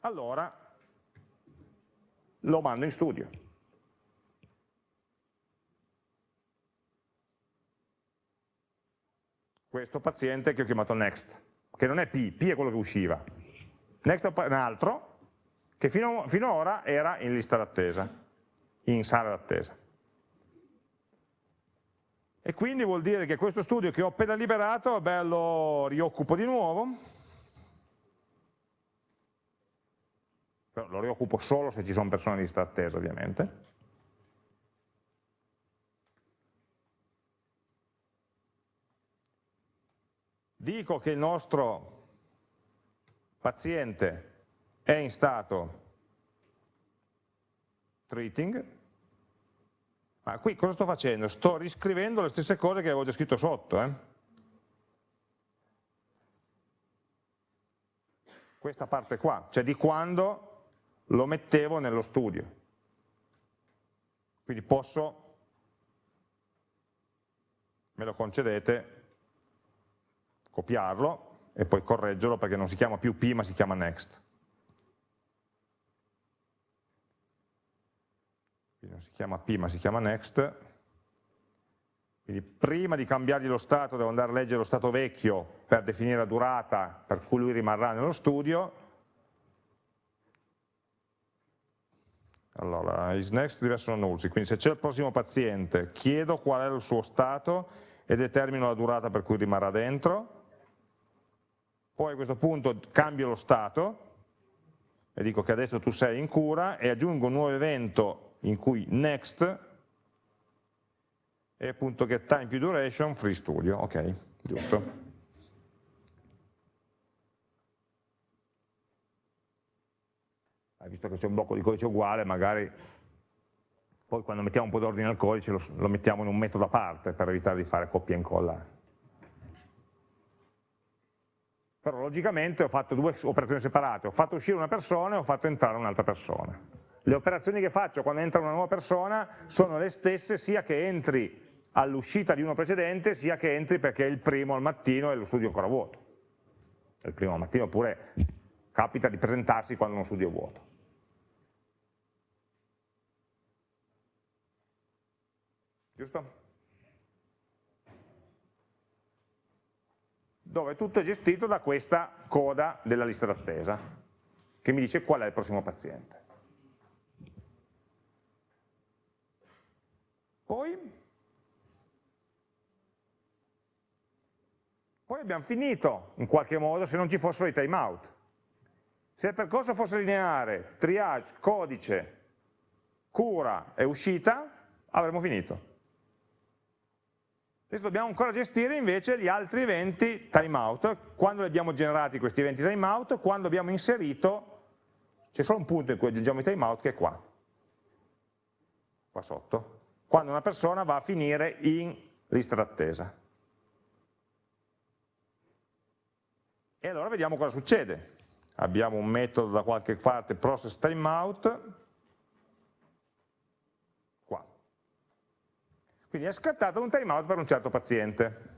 allora lo mando in studio. Questo paziente che ho chiamato next, che non è P, P è quello che usciva. Next è un altro che fino, fino ad ora era in lista d'attesa, in sala d'attesa. E quindi vuol dire che questo studio che ho appena liberato, beh, lo rioccupo di nuovo, però lo rioccupo solo se ci sono persone di lista attesa ovviamente. Dico che il nostro paziente è in stato treating, ma qui cosa sto facendo? Sto riscrivendo le stesse cose che avevo già scritto sotto. Eh? Questa parte qua, cioè di quando lo mettevo nello studio. Quindi posso, me lo concedete, copiarlo e poi correggerlo perché non si chiama più P ma si chiama next. Non si chiama P ma si chiama next. Quindi prima di cambiargli lo stato devo andare a leggere lo stato vecchio per definire la durata per cui lui rimarrà nello studio. Allora, is next deve essere null, quindi se c'è il prossimo paziente chiedo qual è il suo stato e determino la durata per cui rimarrà dentro, poi a questo punto cambio lo stato e dico che adesso tu sei in cura e aggiungo un nuovo evento in cui next e appunto get time più duration free studio, ok, giusto. Visto che c'è un blocco di codice uguale, magari poi quando mettiamo un po' d'ordine al codice lo, lo, mettiamo in un metodo a parte per evitare di fare copia e incolla. Però logicamente ho fatto due operazioni separate, ho fatto uscire una persona e ho fatto entrare un'altra persona. Le operazioni che faccio quando entra una nuova persona sono le stesse sia che entri all'uscita di uno precedente sia che entri perché è il primo al mattino e lo studio ancora vuoto. È il primo al mattino oppure capita di presentarsi quando uno studio è vuoto. giusto? Dove tutto è gestito da questa coda della lista d'attesa, che mi dice qual è il prossimo paziente. Poi, poi abbiamo finito, in qualche modo, se non ci fossero i timeout. Se il percorso fosse lineare, triage, codice, cura e uscita, avremmo finito. Adesso dobbiamo ancora gestire invece gli altri eventi timeout, quando li abbiamo generati questi eventi timeout, quando abbiamo inserito, c'è solo un punto in cui aggiungiamo i timeout che è qua, qua sotto, quando una persona va a finire in lista d'attesa. E allora vediamo cosa succede. Abbiamo un metodo da qualche parte, process timeout, Quindi è scattato un timeout per un certo paziente.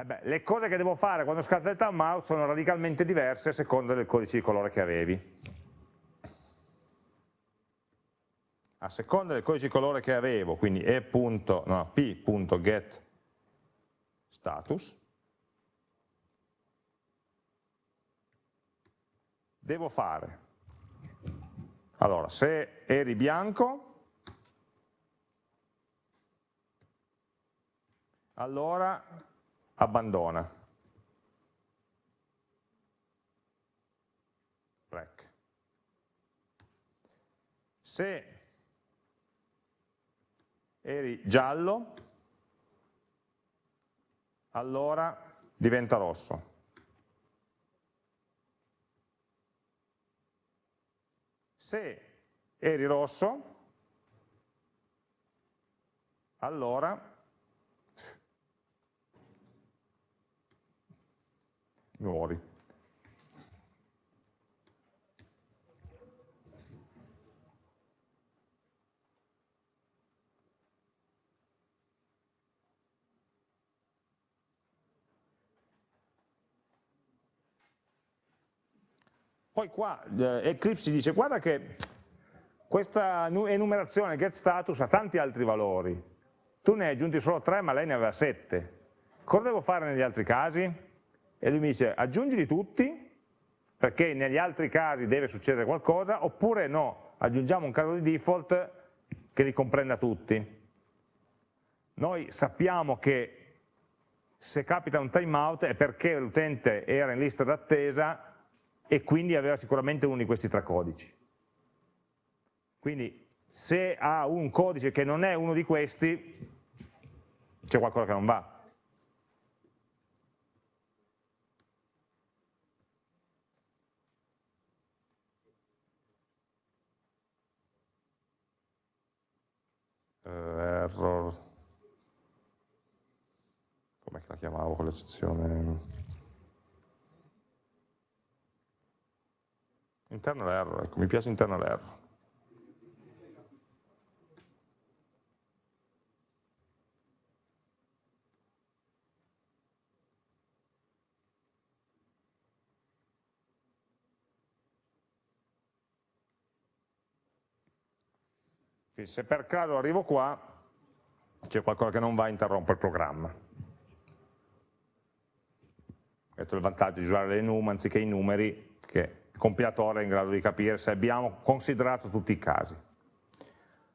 Eh beh, le cose che devo fare quando scatta il timeout sono radicalmente diverse a seconda del codice di colore che avevi. A seconda del codice di colore che avevo, quindi e.p.getStatus, devo fare? Allora, se eri bianco, allora abbandona. Break. Se eri giallo, allora diventa rosso. Se eri rosso, allora muori. Poi qua eh, Eclipse dice guarda che questa enumerazione get status ha tanti altri valori, tu ne hai aggiunti solo tre ma lei ne aveva sette, cosa devo fare negli altri casi? E lui mi dice aggiungili tutti perché negli altri casi deve succedere qualcosa oppure no, aggiungiamo un caso di default che li comprenda tutti. Noi sappiamo che se capita un timeout è perché l'utente era in lista d'attesa e quindi aveva sicuramente uno di questi tre codici. Quindi se ha un codice che non è uno di questi, c'è qualcosa che non va. Uh, error, come la chiamavo con l'eccezione? Internal error, ecco, mi piace internal error. Quindi se per caso arrivo qua, c'è qualcosa che non va, interrompo il programma. Questo è il vantaggio di usare le num anziché i numeri, che il compilatore è in grado di capire se abbiamo considerato tutti i casi.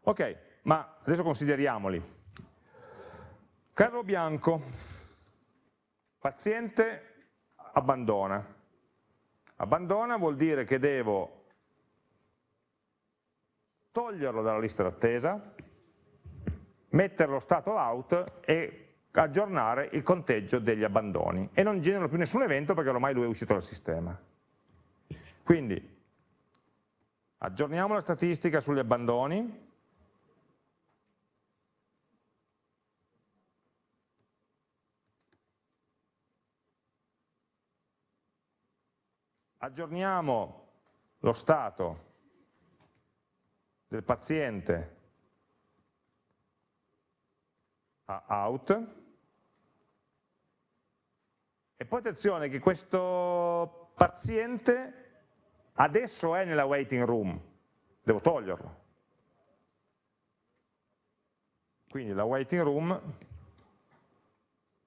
Ok, ma adesso consideriamoli. Caso bianco, paziente abbandona. Abbandona vuol dire che devo toglierlo dalla lista d'attesa, mettere lo stato out e aggiornare il conteggio degli abbandoni e non genero più nessun evento perché ormai lui è uscito dal sistema. Quindi aggiorniamo la statistica sugli abbandoni, aggiorniamo lo stato del paziente a out e poi attenzione che questo paziente adesso è nella waiting room, devo toglierlo. Quindi la waiting room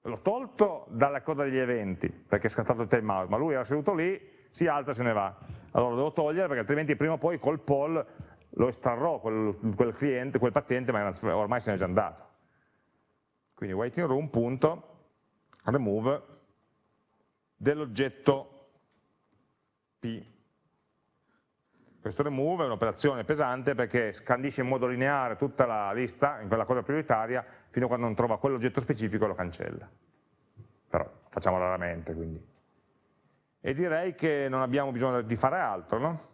l'ho tolto dalla coda degli eventi, perché è scattato il timeout, ma lui era seduto lì, si alza e se ne va. Allora lo devo togliere perché altrimenti prima o poi col poll lo estrarrò quel, quel cliente, quel paziente, ma ormai se n'è già andato. Quindi waiting room.remove dell'oggetto P. Questo remove è un'operazione pesante perché scandisce in modo lineare tutta la lista in quella cosa prioritaria fino a quando non trova quell'oggetto specifico e lo cancella. Però facciamo raramente, quindi. E direi che non abbiamo bisogno di fare altro, no?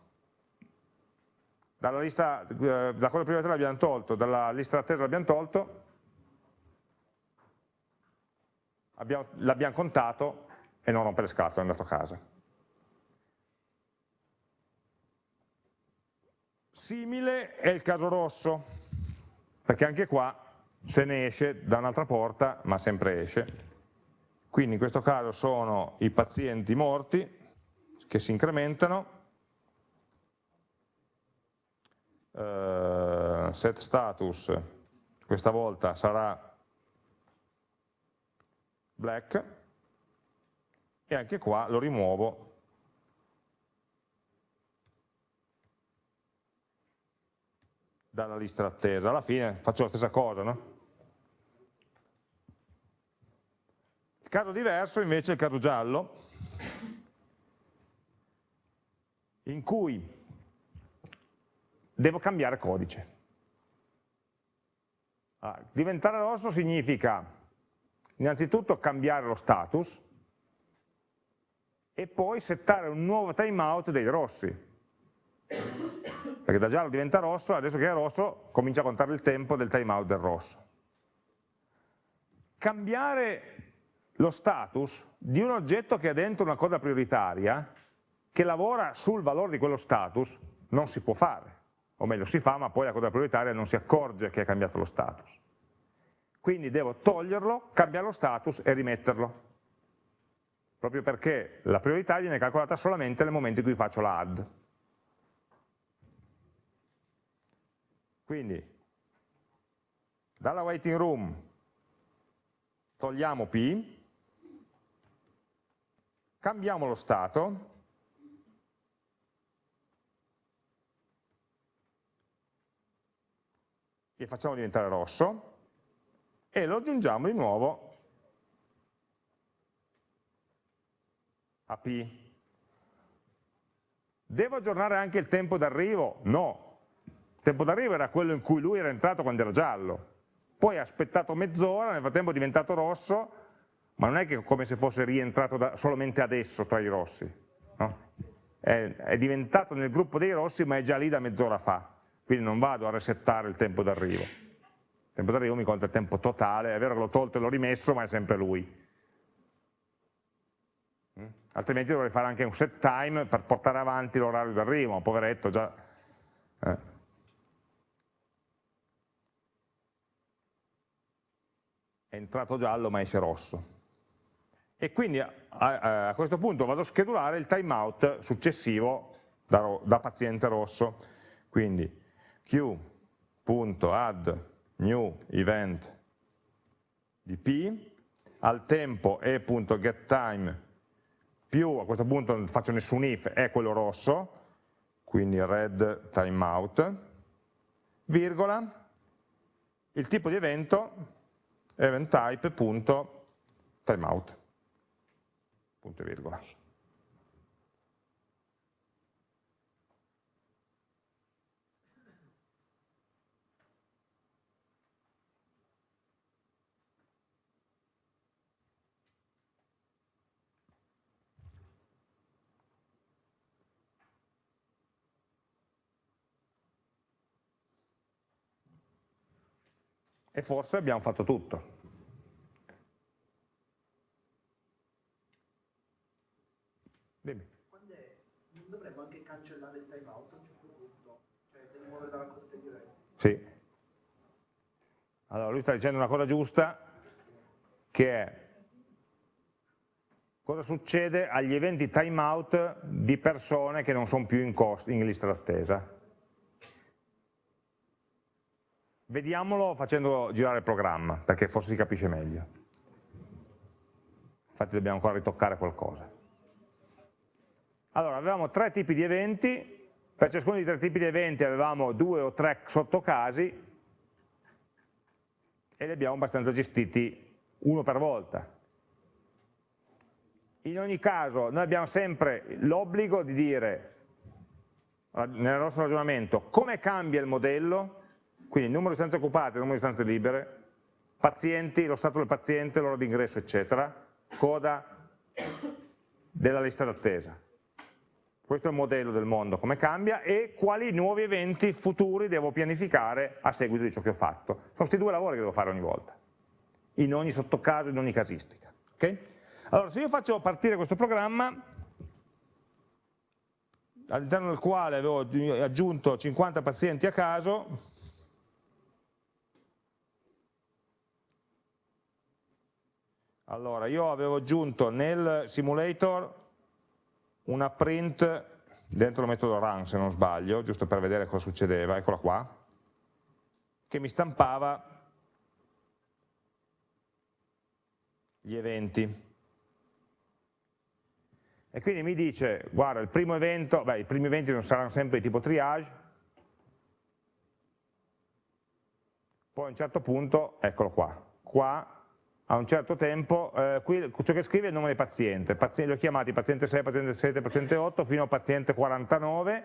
Dalla lista, eh, da cosa prioritaria l'abbiamo tolto, dalla lista d'attesa l'abbiamo tolto, l'abbiamo contato e non rompere scatole, è andato a casa. Simile è il caso rosso, perché anche qua se ne esce da un'altra porta, ma sempre esce. Quindi in questo caso sono i pazienti morti che si incrementano, uh, set status questa volta sarà black e anche qua lo rimuovo dalla lista d'attesa. Alla fine faccio la stessa cosa, no? Il caso diverso invece è il caso giallo, in cui devo cambiare codice. Ah, diventare rosso significa innanzitutto cambiare lo status e poi settare un nuovo timeout dei rossi. Perché da giallo diventa rosso, adesso che è rosso comincia a contare il tempo del timeout del rosso. Cambiare lo status di un oggetto che ha dentro una coda prioritaria, che lavora sul valore di quello status, non si può fare. O meglio, si fa, ma poi la coda prioritaria non si accorge che ha cambiato lo status quindi devo toglierlo, cambiare lo status e rimetterlo, proprio perché la priorità viene calcolata solamente nel momento in cui faccio la add. Quindi, dalla waiting room togliamo P, cambiamo lo stato, e facciamo diventare rosso, e lo aggiungiamo di nuovo a P. Devo aggiornare anche il tempo d'arrivo? No. Il tempo d'arrivo era quello in cui lui era entrato quando era giallo. Poi ha aspettato mezz'ora, nel frattempo è diventato rosso, ma non è che come se fosse rientrato da, solamente adesso tra i rossi. No? È, è diventato nel gruppo dei rossi, ma è già lì da mezz'ora fa. Quindi non vado a resettare il tempo d'arrivo tempo d'arrivo mi conta il tempo totale, è vero che l'ho tolto e l'ho rimesso, ma è sempre lui. Mm? Altrimenti dovrei fare anche un set time per portare avanti l'orario d'arrivo, poveretto già. Eh. È entrato giallo ma esce rosso. E quindi a, a, a questo punto vado a schedulare il timeout successivo da, da paziente rosso. Quindi Q add new event di p, al tempo e.getTime più, a questo punto non faccio nessun if, è quello rosso, quindi red timeout, virgola, il tipo di evento event type.timeout, punto e virgola. E forse abbiamo fatto tutto. Dimmi. non dovremmo anche cancellare il timeout a un certo punto? Cioè, devi muovere dalla corte diretta? Sì. Allora, lui sta dicendo una cosa giusta, che è cosa succede agli eventi timeout di persone che non sono più in, in lista d'attesa. Vediamolo facendo girare il programma, perché forse si capisce meglio. Infatti dobbiamo ancora ritoccare qualcosa. Allora, avevamo tre tipi di eventi, per ciascuno dei tre tipi di eventi avevamo due o tre sottocasi e li abbiamo abbastanza gestiti uno per volta. In ogni caso noi abbiamo sempre l'obbligo di dire, nel nostro ragionamento, come cambia il modello quindi numero di stanze occupate, numero di stanze libere, pazienti, lo stato del paziente, l'ora di ingresso, eccetera, coda della lista d'attesa. Questo è il modello del mondo, come cambia, e quali nuovi eventi futuri devo pianificare a seguito di ciò che ho fatto. Sono questi due lavori che devo fare ogni volta, in ogni sottocaso, in ogni casistica. Okay? Allora, se io faccio partire questo programma, all'interno del quale avevo aggiunto 50 pazienti a caso, Allora, io avevo aggiunto nel simulator una print dentro il metodo run, se non sbaglio, giusto per vedere cosa succedeva, eccola qua, che mi stampava gli eventi. E quindi mi dice, guarda, il primo evento, beh, i primi eventi non saranno sempre di tipo triage, poi a un certo punto, eccolo qua, qua a un certo tempo, eh, qui ciò che scrive è il nome del paziente, paziente li ho chiamati paziente 6, paziente 7, paziente 8 fino a paziente 49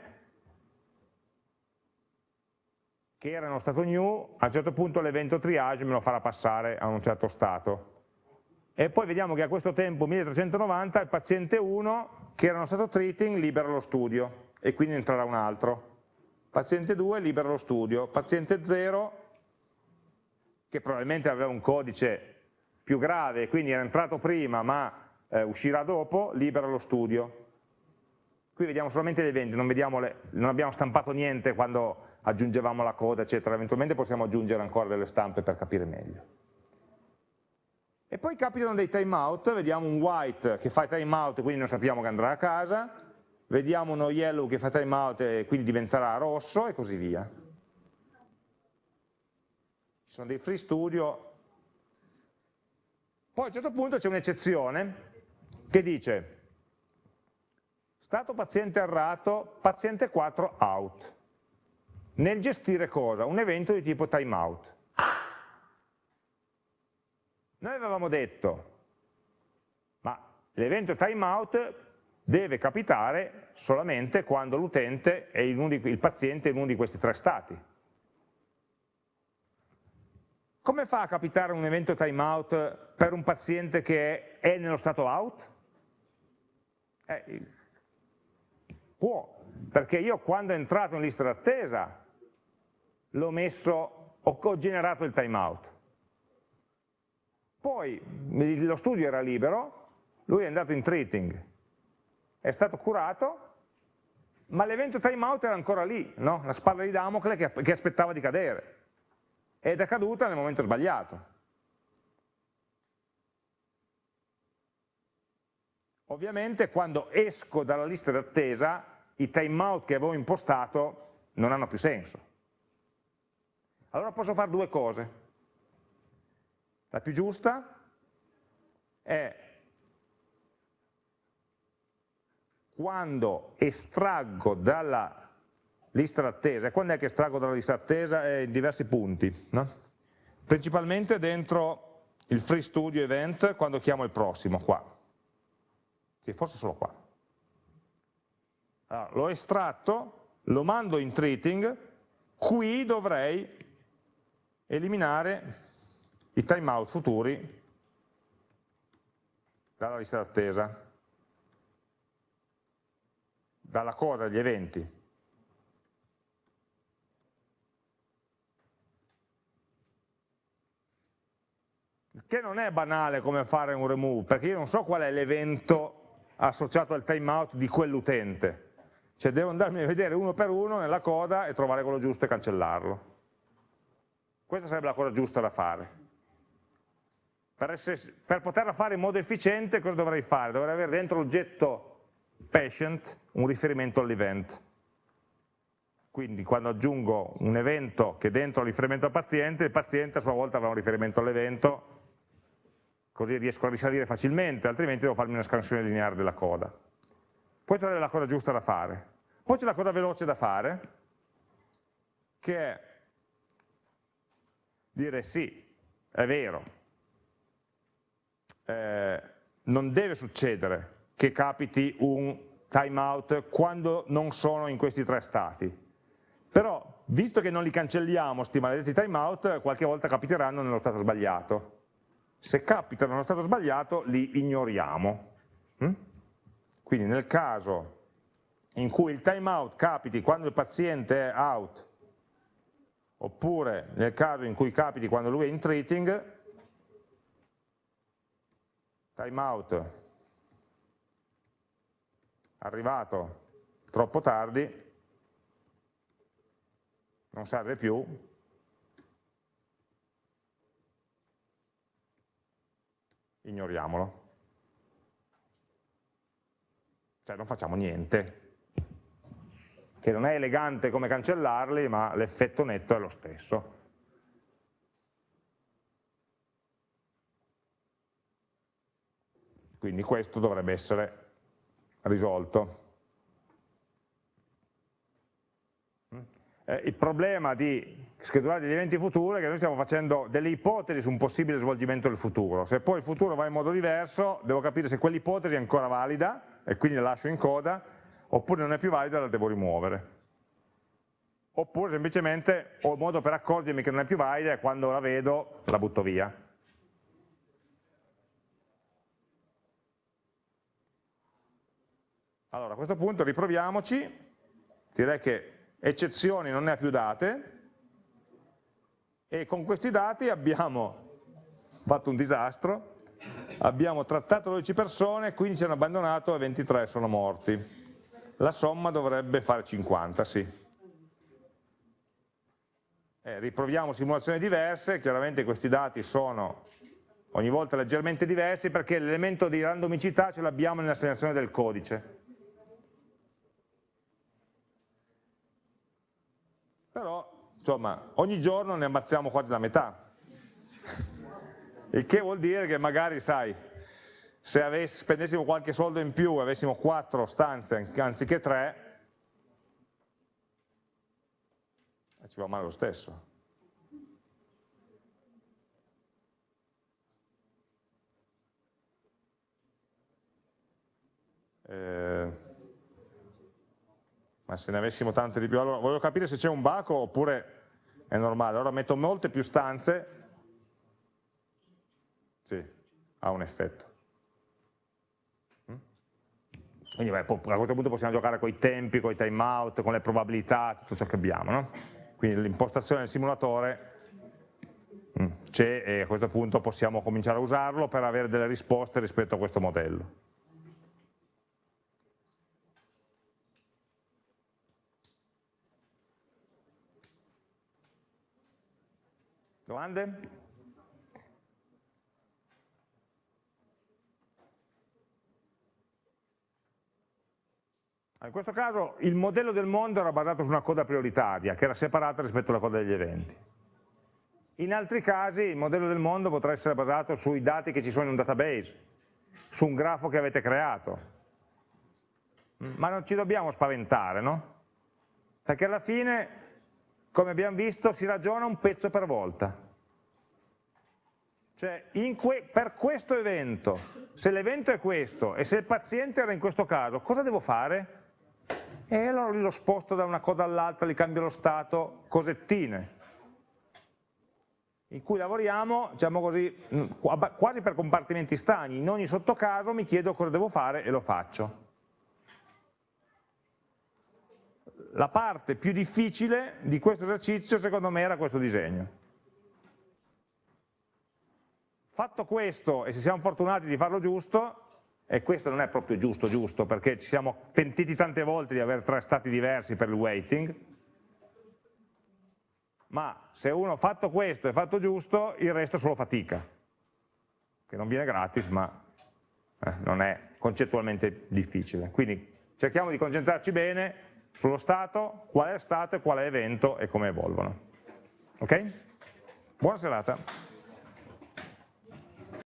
che era nello stato new, a un certo punto l'evento triage me lo farà passare a un certo stato. E poi vediamo che a questo tempo 1390 il paziente 1 che era nello stato treating libera lo studio e quindi entrerà un altro. Paziente 2 libera lo studio, paziente 0 che probabilmente aveva un codice più grave, quindi era entrato prima ma eh, uscirà dopo, libera lo studio. Qui vediamo solamente gli eventi, non, le, non abbiamo stampato niente quando aggiungevamo la coda, eccetera, eventualmente possiamo aggiungere ancora delle stampe per capire meglio. E poi capitano dei timeout, vediamo un white che fa timeout, quindi non sappiamo che andrà a casa, vediamo uno yellow che fa timeout e quindi diventerà rosso e così via. Ci sono dei free studio poi a un certo punto c'è un'eccezione che dice stato paziente errato, paziente 4 out. Nel gestire cosa? Un evento di tipo timeout. Noi avevamo detto, ma l'evento timeout deve capitare solamente quando l'utente è in uno di, il paziente in uno di questi tre stati. Come fa a capitare un evento timeout per un paziente che è nello stato out? Eh, può, perché io quando è entrato in lista d'attesa l'ho messo, ho generato il timeout. Poi lo studio era libero, lui è andato in treating, è stato curato, ma l'evento timeout era ancora lì, no? la spada di Damocle che, che aspettava di cadere ed è caduta nel momento sbagliato. Ovviamente quando esco dalla lista d'attesa i timeout che avevo impostato non hanno più senso. Allora posso fare due cose. La più giusta è quando estraggo dalla lista d'attesa, quando è che estraggo dalla lista d'attesa? È in diversi punti, no? principalmente dentro il free studio event quando chiamo il prossimo, qua, sì, forse solo qua. Allora, l'ho estratto, lo mando in treating, qui dovrei eliminare i timeout futuri dalla lista d'attesa, dalla coda degli eventi. Che non è banale come fare un remove, perché io non so qual è l'evento associato al timeout di quell'utente, cioè devo andarmi a vedere uno per uno nella coda e trovare quello giusto e cancellarlo. Questa sarebbe la cosa giusta da fare. Per, essere, per poterla fare in modo efficiente cosa dovrei fare? Dovrei avere dentro l'oggetto patient un riferimento all'event. Quindi quando aggiungo un evento che dentro riferimento al paziente, il paziente a sua volta avrà un riferimento all'evento così riesco a risalire facilmente, altrimenti devo farmi una scansione lineare della coda. Poi c'è la cosa giusta da fare. Poi c'è la cosa veloce da fare, che è dire sì, è vero, eh, non deve succedere che capiti un timeout quando non sono in questi tre stati. Però, visto che non li cancelliamo, questi maledetti timeout, qualche volta capiteranno nello stato sbagliato se capitano nello stato sbagliato li ignoriamo. Mm? Quindi nel caso in cui il timeout capiti quando il paziente è out, oppure nel caso in cui capiti quando lui è in treating, timeout arrivato troppo tardi, non serve più, ignoriamolo. Cioè non facciamo niente, che non è elegante come cancellarli, ma l'effetto netto è lo stesso. Quindi questo dovrebbe essere risolto. Eh, il problema di schedulare degli eventi futuri che noi stiamo facendo delle ipotesi su un possibile svolgimento del futuro. Se poi il futuro va in modo diverso, devo capire se quell'ipotesi è ancora valida e quindi la lascio in coda, oppure non è più valida e la devo rimuovere. Oppure semplicemente ho il modo per accorgermi che non è più valida e quando la vedo la butto via. Allora, a questo punto riproviamoci, direi che eccezioni non ne ha più date, e con questi dati abbiamo fatto un disastro, abbiamo trattato 12 persone, 15 hanno abbandonato e 23 sono morti. La somma dovrebbe fare 50, sì. Eh, riproviamo simulazioni diverse, chiaramente questi dati sono ogni volta leggermente diversi perché l'elemento di randomicità ce l'abbiamo nell'assegnazione del codice. però insomma ogni giorno ne ammazziamo quasi la metà il che vuol dire che magari sai se avess, spendessimo qualche soldo in più e avessimo quattro stanze anziché tre eh, ci va male lo stesso. Eh, ma se ne avessimo tante di più, allora voglio capire se c'è un baco oppure è normale, allora metto molte più stanze, sì, ha un effetto. Mm? Quindi beh, a questo punto possiamo giocare con i tempi, con i timeout, con le probabilità, tutto ciò che abbiamo. No? Quindi l'impostazione del simulatore mm, c'è e a questo punto possiamo cominciare a usarlo per avere delle risposte rispetto a questo modello. Domande? In questo caso il modello del mondo era basato su una coda prioritaria che era separata rispetto alla coda degli eventi. In altri casi il modello del mondo potrà essere basato sui dati che ci sono in un database, su un grafo che avete creato. Ma non ci dobbiamo spaventare, no? Perché alla fine, come abbiamo visto, si ragiona un pezzo per volta. Cioè, que per questo evento, se l'evento è questo e se il paziente era in questo caso, cosa devo fare? E allora lo sposto da una coda all'altra, gli cambio lo stato, cosettine in cui lavoriamo, diciamo così, mm, quasi per compartimenti stagni, in ogni sottocaso mi chiedo cosa devo fare e lo faccio. La parte più difficile di questo esercizio secondo me era questo disegno. Fatto questo, e se siamo fortunati di farlo giusto, e questo non è proprio giusto giusto, perché ci siamo pentiti tante volte di avere tre stati diversi per il weighting, ma se uno ha fatto questo e fatto giusto, il resto è solo fatica, che non viene gratis, ma eh, non è concettualmente difficile. Quindi cerchiamo di concentrarci bene sullo stato, qual è stato e qual è evento e come evolvono. Ok? Buona serata.